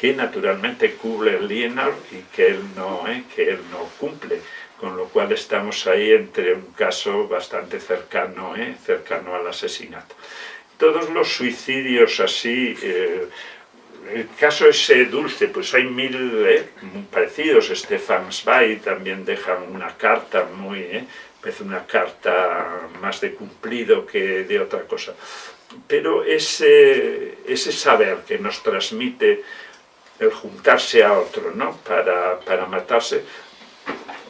que naturalmente cubre Elianor y que él, no, que él no cumple, con lo cual estamos ahí entre un caso bastante cercano, cercano al asesinato. Todos los suicidios así el caso ese dulce, pues hay mil eh, parecidos. Stefan Zweig también deja una carta muy, eh, una carta más de cumplido que de otra cosa. Pero ese, ese saber que nos transmite el juntarse a otro, ¿no? Para, para matarse,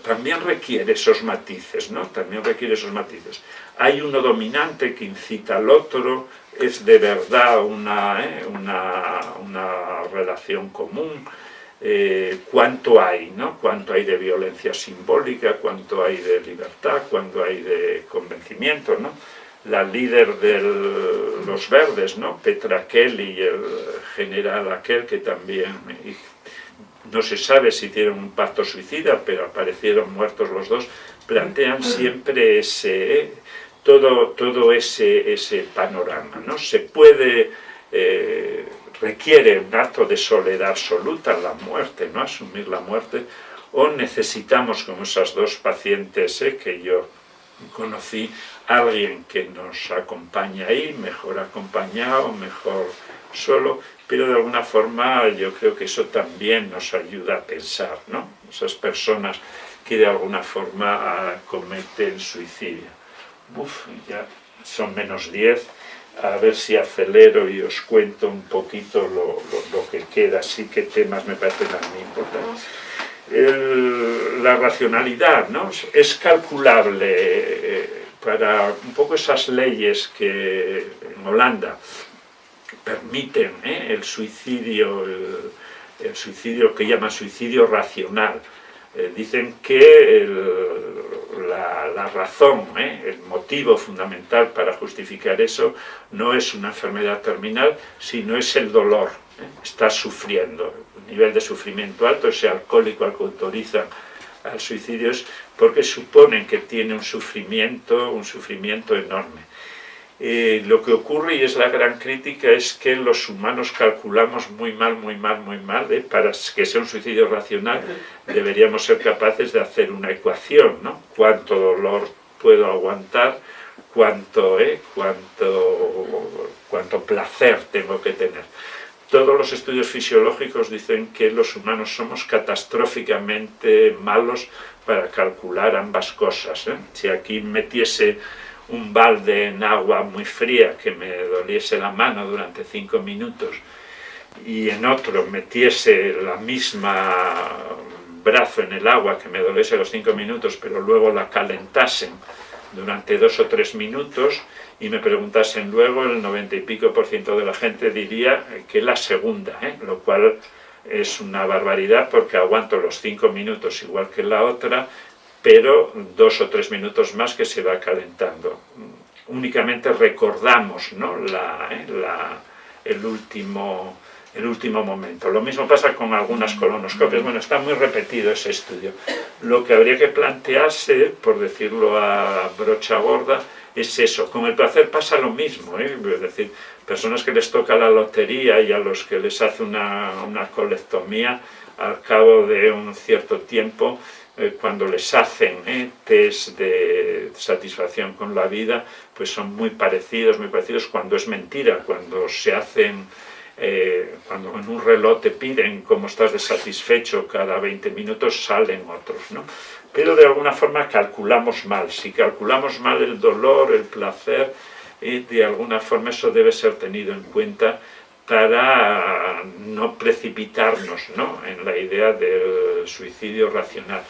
también requiere esos matices, ¿no? También requiere esos matices. Hay uno dominante que incita al otro, es de verdad una, ¿eh? una, una, relación común, eh, cuánto hay, ¿no? Cuánto hay de violencia simbólica, cuánto hay de libertad, cuánto hay de convencimiento, ¿no? La líder de los verdes, ¿no? Petra Kelly el general aquel que también no se sabe si tienen un pacto suicida, pero aparecieron muertos los dos, plantean siempre ese, todo, todo ese, ese panorama. ¿no? Se puede, eh, requiere un acto de soledad absoluta, la muerte, ¿no? asumir la muerte, o necesitamos, como esas dos pacientes eh, que yo conocí, alguien que nos acompañe ahí, mejor acompañado, mejor solo, pero de alguna forma yo creo que eso también nos ayuda a pensar, ¿no? Esas personas que de alguna forma cometen suicidio. Uf, ya son menos 10, a ver si acelero y os cuento un poquito lo, que queda, así que temas me parecen a mí importantes. la racionalidad, ¿no? Es calculable eh, para un poco esas leyes que en Holanda permiten ¿eh? el suicidio, el, suicidio que llama suicidio racional. Eh, dicen que la, razón, ¿eh? el motivo fundamental para justificar eso no es una enfermedad terminal, sino es el dolor. Está sufriendo, un nivel de sufrimiento alto, ese alcohólico al que autorizan al suicidio es porque suponen que tiene un sufrimiento, un sufrimiento enorme. Eh, lo que ocurre, y es la gran crítica, es que los humanos calculamos muy mal, muy mal, muy mal. ¿eh? Para que sea un suicidio racional deberíamos ser capaces de hacer una ecuación, ¿no? Cuánto dolor puedo aguantar, cuánto, ¿eh? cuánto, cuánto placer tengo que tener. Todos los estudios fisiológicos dicen que los humanos somos catastróficamente malos para calcular ambas cosas. ¿eh? Si aquí metiese un balde en agua muy fría que me doliese la mano durante cinco minutos y en otro metiese la misma brazo en el agua que me doliese los cinco minutos pero luego la calentasen durante dos o tres minutos y me preguntasen luego, el noventa y pico por ciento de la gente diría que la segunda, ¿eh? lo cual es una barbaridad porque aguanto los cinco minutos igual que la otra pero dos o tres minutos más que se va calentando. Únicamente recordamos ¿no? la, ¿eh? el, último, el último momento. Lo mismo pasa con algunas colonoscopias. Bueno, está muy repetido ese estudio. Lo que habría que plantearse, por decirlo a brocha gorda, es eso. Con el placer pasa lo mismo. ¿eh? Es decir, personas que les toca la lotería y a los que les hace una, una colectomía, al cabo de un cierto tiempo, eh, cuando les hacen eh, test de satisfacción con la vida, pues son muy parecidos, muy parecidos cuando es mentira, cuando se hacen eh, cuando en un reloj te piden cómo estás de satisfecho cada 20 minutos, salen otros, ¿no? Pero de alguna forma calculamos mal. Si calculamos mal el dolor, el placer, eh, de alguna forma eso debe ser tenido en cuenta para no precipitarnos ¿no? en la idea del suicidio racional.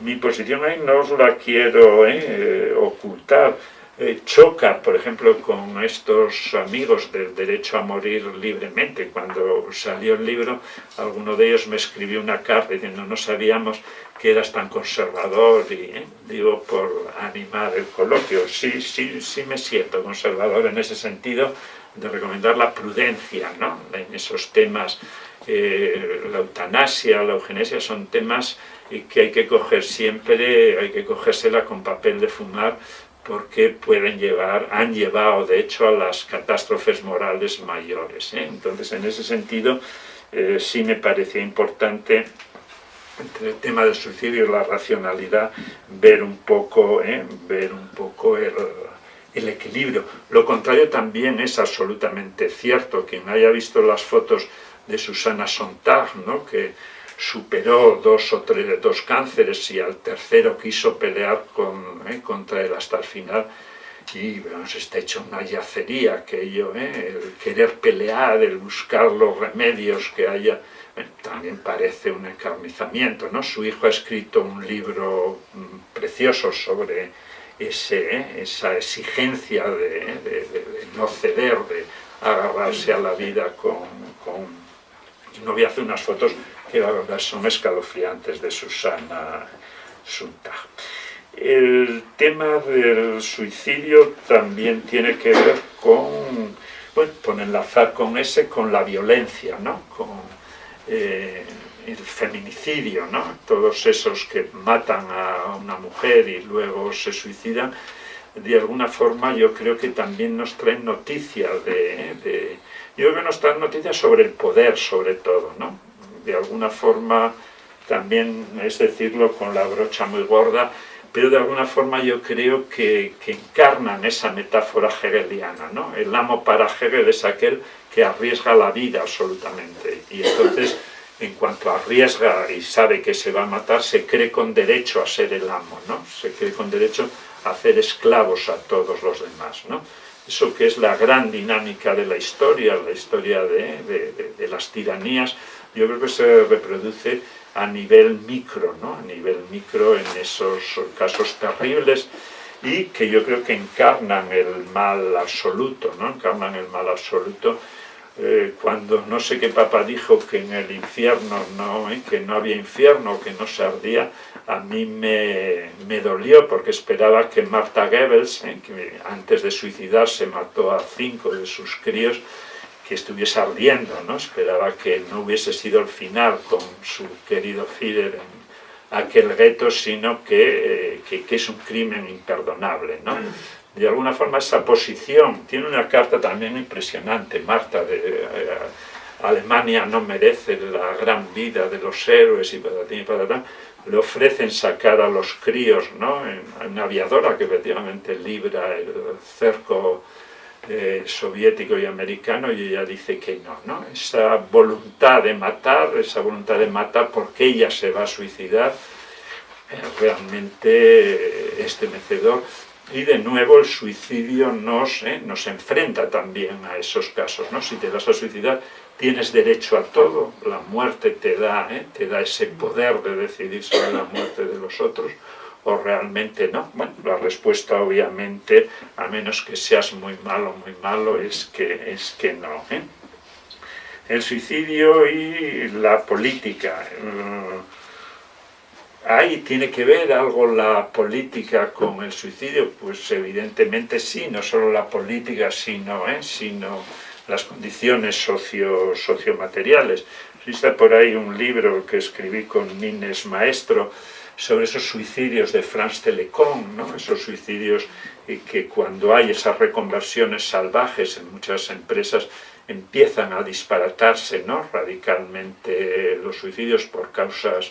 Mi posición ahí no os la quiero eh, ocultar, eh, choca, por ejemplo, con estos amigos del derecho a morir libremente. Cuando salió el libro, alguno de ellos me escribió una carta diciendo no sabíamos que eras tan conservador y eh, digo por animar el coloquio. Sí, sí, sí me siento conservador en ese sentido de recomendar la prudencia ¿no? en esos temas. Eh, la eutanasia, la eugenesia son temas que hay que coger siempre, hay que cogérsela con papel de fumar porque pueden llevar, han llevado de hecho a las catástrofes morales mayores. ¿eh? Entonces en ese sentido eh, sí me parecía importante entre el tema del suicidio y la racionalidad ver un poco, ¿eh? ver un poco el, el equilibrio. Lo contrario también es absolutamente cierto. Quien haya visto las fotos de Susana Sontag, ¿no? que superó dos o tres dos cánceres y al tercero quiso pelear con, eh, contra él hasta el final y se está hecho una yacería aquello, eh, el querer pelear, el buscar los remedios que haya, eh, también parece un encarnizamiento, ¿no? Su hijo ha escrito un libro mm, precioso sobre ese, esa exigencia de, no ceder, de agarrarse a la vida con, con... No voy a hacer unas fotos que la verdad son escalofriantes de Susana Suntag. El tema del suicidio también tiene que ver con, bueno, por enlazar con ese, con la violencia, ¿no? con eh, el feminicidio, ¿no? todos esos que matan a una mujer y luego se suicidan, de alguna forma yo creo que también nos traen noticias de, de yo creo que nos traen noticias sobre el poder sobre todo, ¿no? De alguna forma, también es decirlo con la brocha muy gorda, pero de alguna forma yo creo que, encarnan esa metáfora hegeliana. ¿no? El amo para Hegel es aquel que arriesga la vida absolutamente. Y entonces, en cuanto arriesga y sabe que se va a matar, se cree con derecho a ser el amo, ¿no? se cree con derecho a hacer esclavos a todos los demás. ¿no? Eso que es la gran dinámica de la historia, la historia de, de las tiranías, yo creo que se reproduce a nivel micro, ¿no? a nivel micro en esos casos terribles y que yo creo que encarnan el mal absoluto, ¿no? encarnan el mal absoluto eh, cuando no sé qué papa dijo que en el infierno no, ¿eh? que no había infierno, que no se ardía, a mí me, me dolió porque esperaba que Marta Goebbels, ¿eh? que antes de suicidarse mató a cinco de sus críos, que estuviese ardiendo, ¿no? Esperaba que no hubiese sido el final con su querido Führer en aquel gueto, sino que, eh, que, es un crimen imperdonable, ¿no? De alguna forma esa posición, tiene una carta también impresionante, Marta, de eh, Alemania no merece la gran vida de los héroes y patatín y patatán, le ofrecen sacar a los críos, ¿no? En, en una aviadora que efectivamente libra el cerco eh, soviético y americano y ella dice que no, ¿no? Esa voluntad de matar, esa voluntad de matar porque ella se va a suicidar, es realmente estremecedor. Y de nuevo el suicidio nos, eh, nos enfrenta también a esos casos, ¿no? Si te vas a suicidar, tienes derecho a todo, la muerte te da, eh, te da ese poder de decidir sobre la muerte de los otros, o realmente no. Bueno, la respuesta obviamente, a menos que seas muy malo, muy malo, es que, es que no. ¿eh? El suicidio y la política. Eh, ¿Ahí tiene que ver algo la política con el suicidio? Pues evidentemente sí, no solo la política, sino, ¿eh? sino las condiciones socio, sociomateriales. Existe por ahí un libro que escribí con Nines Maestro, sobre esos suicidios de France Telecom, ¿no? esos suicidios y que cuando hay esas reconversiones salvajes en muchas empresas empiezan a disparatarse ¿no? radicalmente los suicidios por causas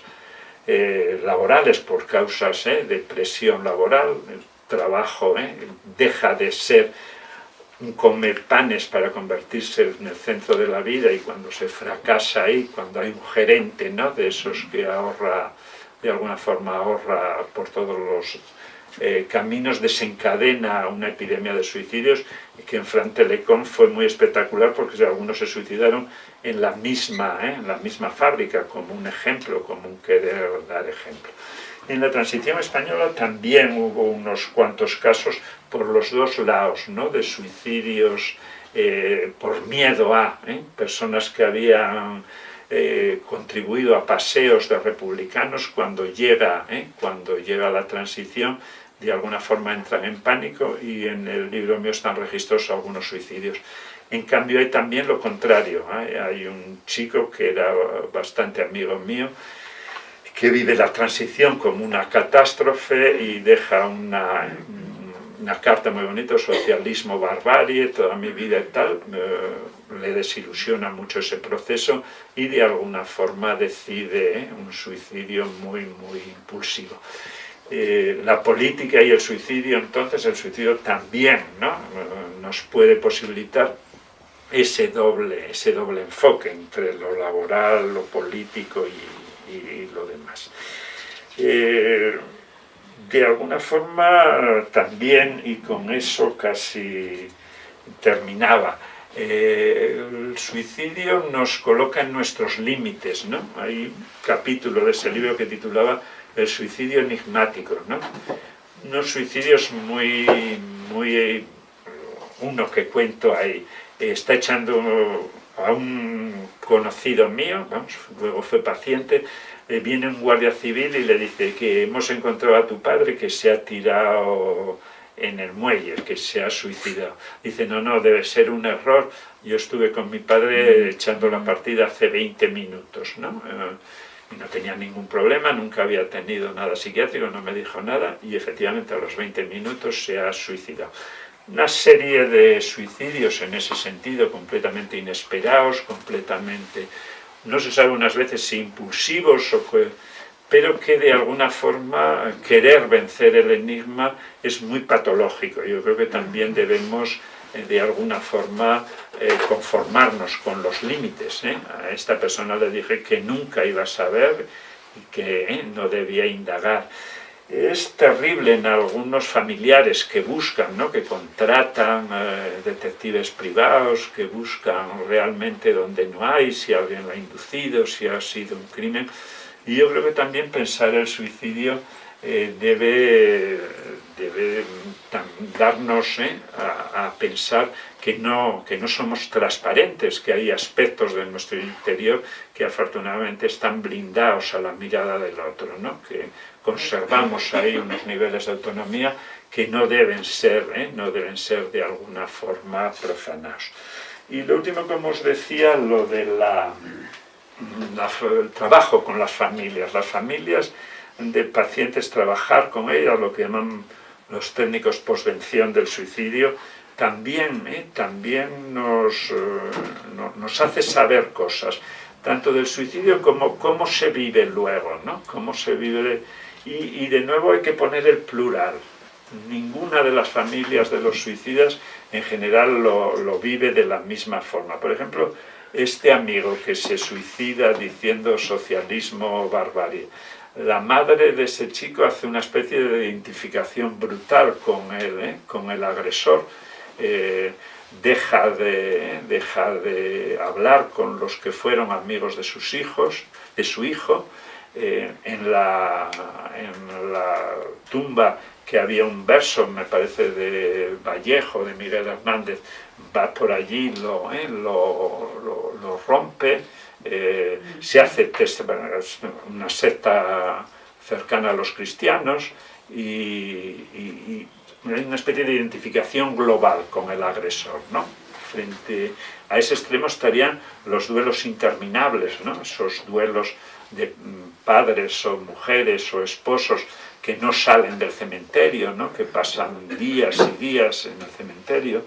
eh, laborales, por causas ¿eh? de presión laboral, el trabajo ¿eh? deja de ser un comer panes para convertirse en el centro de la vida y cuando se fracasa ahí, cuando hay un gerente ¿no? de esos que ahorra, de alguna forma ahorra por todos los eh, caminos, desencadena una epidemia de suicidios que en Fran Telecom fue muy espectacular porque algunos se suicidaron en la misma, ¿eh? en la misma fábrica como un ejemplo, como un querer dar ejemplo. En la transición española también hubo unos cuantos casos por los dos lados, ¿no? de suicidios eh, por miedo a personas que habían eh, contribuido a paseos de republicanos cuando llega, cuando llega la transición de alguna forma entran en pánico y en el libro mío están registrados algunos suicidios. En cambio hay también lo contrario, hay un chico que era bastante amigo mío que vive la transición como una catástrofe y deja una, una carta muy bonita, socialismo, barbarie, toda mi vida y tal, le desilusiona mucho ese proceso y de alguna forma decide ¿eh? un suicidio muy, muy impulsivo. Eh, la política y el suicidio, entonces el suicidio también ¿no? nos puede posibilitar ese doble, ese doble enfoque entre lo laboral, lo político y, lo demás. Eh, de alguna forma también, y con eso casi terminaba, eh, el suicidio nos coloca en nuestros límites, ¿no? Hay un capítulo de ese libro que titulaba El suicidio enigmático, ¿no? Unos suicidios muy, muy, uno que cuento ahí, está echando a un conocido mío, vamos, luego fue paciente, eh, viene un guardia civil y le dice que hemos encontrado a tu padre que se ha tirado en el muelle, que se ha suicidado. Dice, no, no, debe ser un error. Yo estuve con mi padre echando la partida hace 20 minutos, ¿no? Eh, y no tenía ningún problema, nunca había tenido nada psiquiátrico, no me dijo nada, y efectivamente a los 20 minutos se ha suicidado. Una serie de suicidios en ese sentido, completamente inesperados, completamente no se sabe unas veces si impulsivos, o pero que de alguna forma querer vencer el enigma es muy patológico. Yo creo que también debemos eh, de alguna forma eh, conformarnos con los límites. ¿eh? A esta persona le dije que nunca iba a saber y que no debía indagar. Es terrible en algunos familiares que buscan, ¿no? que contratan detectives privados, que buscan realmente donde no hay, si alguien lo ha inducido, si ha sido un crimen. Y yo creo que también pensar el suicidio eh, debe, debe darnos ¿eh? a, pensar que no, que no somos transparentes, que hay aspectos de nuestro interior que afortunadamente están blindados a la mirada del otro, ¿no? que conservamos ahí unos niveles de autonomía que no deben ser, ¿eh? no deben ser de alguna forma profanados. Y lo último, como os decía, lo de la, el trabajo con las familias. Las familias de pacientes, trabajar con ellas, lo que llaman los técnicos posvención del suicidio, también, ¿eh? también nos, eh, nos hace saber cosas, tanto del suicidio como cómo se vive luego, ¿no? cómo se vive y, de nuevo hay que poner el plural. Ninguna de las familias de los suicidas en general lo, vive de la misma forma. Por ejemplo, este amigo que se suicida diciendo socialismo barbarie. La madre de ese chico hace una especie de identificación brutal con él, ¿eh? con el agresor. Eh, deja, de, deja de hablar con los que fueron amigos de sus hijos, de su hijo, eh, en, la, en la tumba que había un verso, me parece, de Vallejo, de Miguel Hernández, va por allí, lo, eh, lo, lo, rompe, eh, se hace una secta cercana a los cristianos y, hay una especie de identificación global con el agresor, ¿no? Frente a ese extremo estarían los duelos interminables, ¿no? Esos duelos de mm, padres o mujeres o esposos que no salen del cementerio, ¿no? que pasan días y días en el cementerio.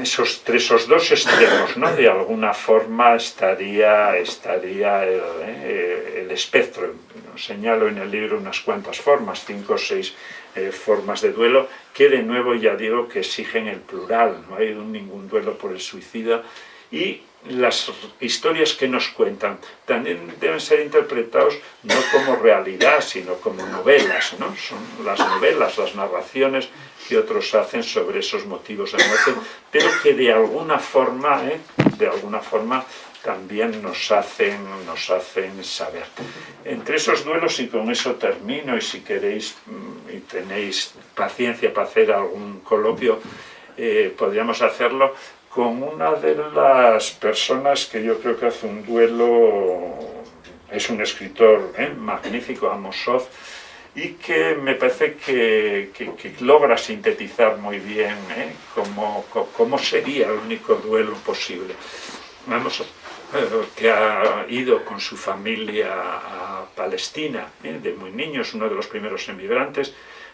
esos, esos dos extremos, ¿no? De alguna forma estaría, estaría el, eh, el espectro. Señalo en el libro unas cuantas formas, cinco o seis eh, formas de duelo, que de nuevo ya digo que exigen el plural, no hay ningún duelo por el suicida, y las historias que nos cuentan también deben ser interpretados no como realidad, sino como novelas, ¿no? Son las novelas, las narraciones que otros hacen sobre esos motivos de muerte, pero que de alguna forma, ¿eh? de alguna forma también nos hacen, nos hacen saber. Entre esos duelos, y con eso termino, y si queréis mm, y tenéis paciencia para hacer algún coloquio, eh, podríamos hacerlo, con una de las personas que yo creo que hace un duelo, es un escritor ¿eh? magnífico, Amosov, y que me parece que, logra sintetizar muy bien ¿eh? cómo, cómo, sería el único duelo posible. Vamos, eh, que ha ido con su familia a Palestina, ¿eh? de muy niño, es uno de los primeros emigrantes,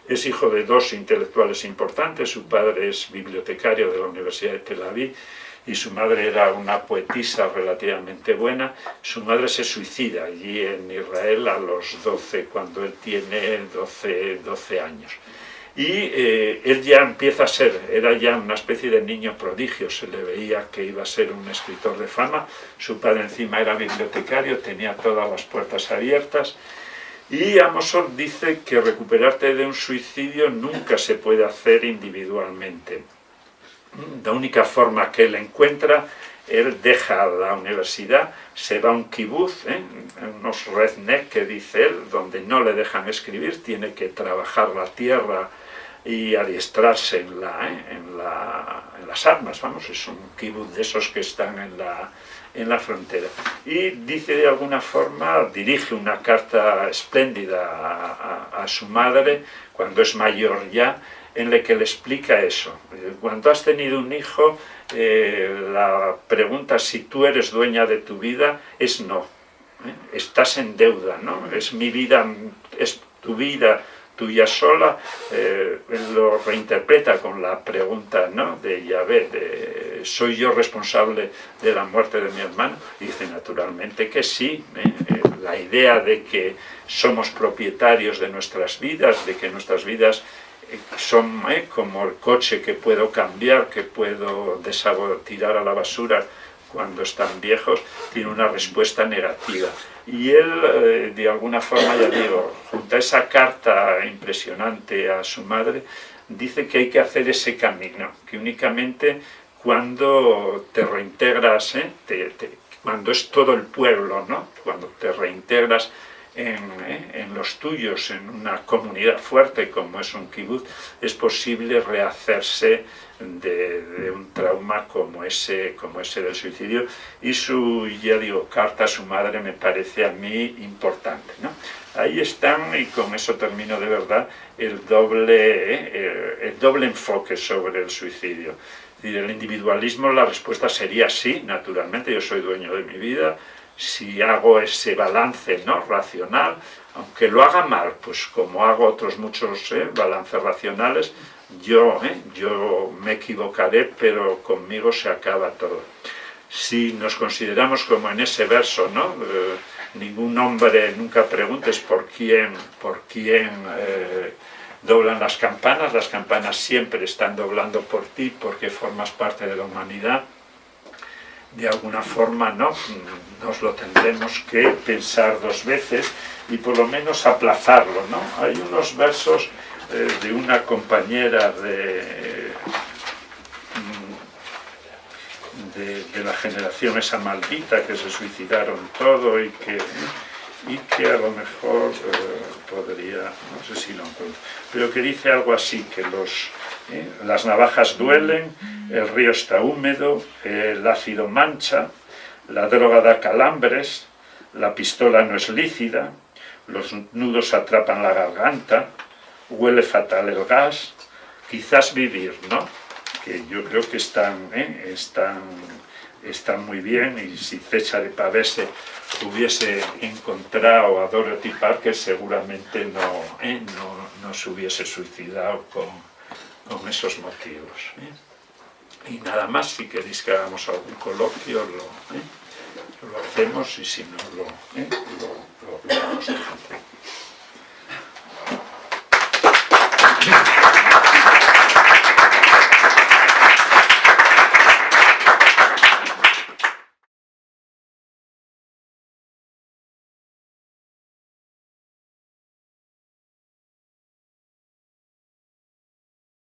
es hijo de dos intelectuales importantes, su padre es bibliotecario de la Universidad de Tel Aviv y su madre era una poetisa relativamente buena. Su madre se suicida allí en Israel a los 12, cuando él tiene 12, 12 años. Y eh, él ya empieza a ser, era ya una especie de niño prodigio, se le veía que iba a ser un escritor de fama, su padre encima era bibliotecario, tenía todas las puertas abiertas, y Amosor dice que recuperarte de un suicidio nunca se puede hacer individualmente. La única forma que él encuentra, él deja la universidad, se va a un kibuz, ¿eh? unos redneck que dice él, donde no le dejan escribir, tiene que trabajar la tierra y adiestrarse en, la, ¿eh? en, las armas, vamos, es un kibuz de esos que están en la, en la frontera. Y dice de alguna forma, dirige una carta espléndida a, su madre, cuando es mayor ya, en la que le explica eso. Cuando has tenido un hijo, eh, la pregunta si tú eres dueña de tu vida es no. ¿eh? Estás en deuda, ¿no? Es mi vida, es tu vida, tuya sola, eh, lo reinterpreta con la pregunta ¿no? de Yahvé, de ¿soy yo responsable de la muerte de mi hermano? Y dice naturalmente que sí, ¿eh? Eh, la idea de que somos propietarios de nuestras vidas, de que nuestras vidas son como el coche que puedo cambiar, que puedo tirar a la basura, cuando están viejos, tiene una respuesta negativa. Y él, eh, de alguna forma, ya digo, junto a esa carta impresionante a su madre, dice que hay que hacer ese camino, que únicamente cuando te reintegras, ¿eh? cuando es todo el pueblo, ¿no? cuando te reintegras en, ¿eh? en, los tuyos, en una comunidad fuerte como es un kibutz, es posible rehacerse de, un trauma como ese, como ese del suicidio y su, ya digo, carta a su madre me parece a mí importante. ¿no? Ahí están, y con eso termino de verdad, el doble, eh, el doble enfoque sobre el suicidio. El individualismo, la respuesta sería sí, naturalmente, yo soy dueño de mi vida, si hago ese balance ¿no? racional, aunque lo haga mal, pues como hago otros muchos ¿eh? balances racionales, yo, ¿eh? yo me equivocaré, pero conmigo se acaba todo. Si nos consideramos como en ese verso, ¿no? Eh, ningún hombre, nunca preguntes por quién, por quién eh, doblan las campanas, las campanas siempre están doblando por ti porque formas parte de la humanidad, de alguna forma no, nos lo tendremos que pensar dos veces y por lo menos aplazarlo, ¿no? Hay unos versos eh, de una compañera de, mm, de, la generación esa maldita que se suicidaron todo y que, y que a lo mejor eh, podría, no sé si lo encuentro, pero que dice algo así, que los, eh, las navajas duelen, el río está húmedo, el ácido mancha, la droga da calambres, la pistola no es lícida, los nudos atrapan la garganta, huele fatal el gas, quizás vivir, ¿no? Que yo creo que están, ¿eh? están, están muy bien y si César Pavese hubiese encontrado a Dorothy Parker seguramente no, ¿eh? no, no, se hubiese suicidado con, con esos motivos. ¿eh? Y nada más, si queréis que hagamos algún coloquio, lo, ¿eh? lo hacemos y si no, lo, lo, lo, lo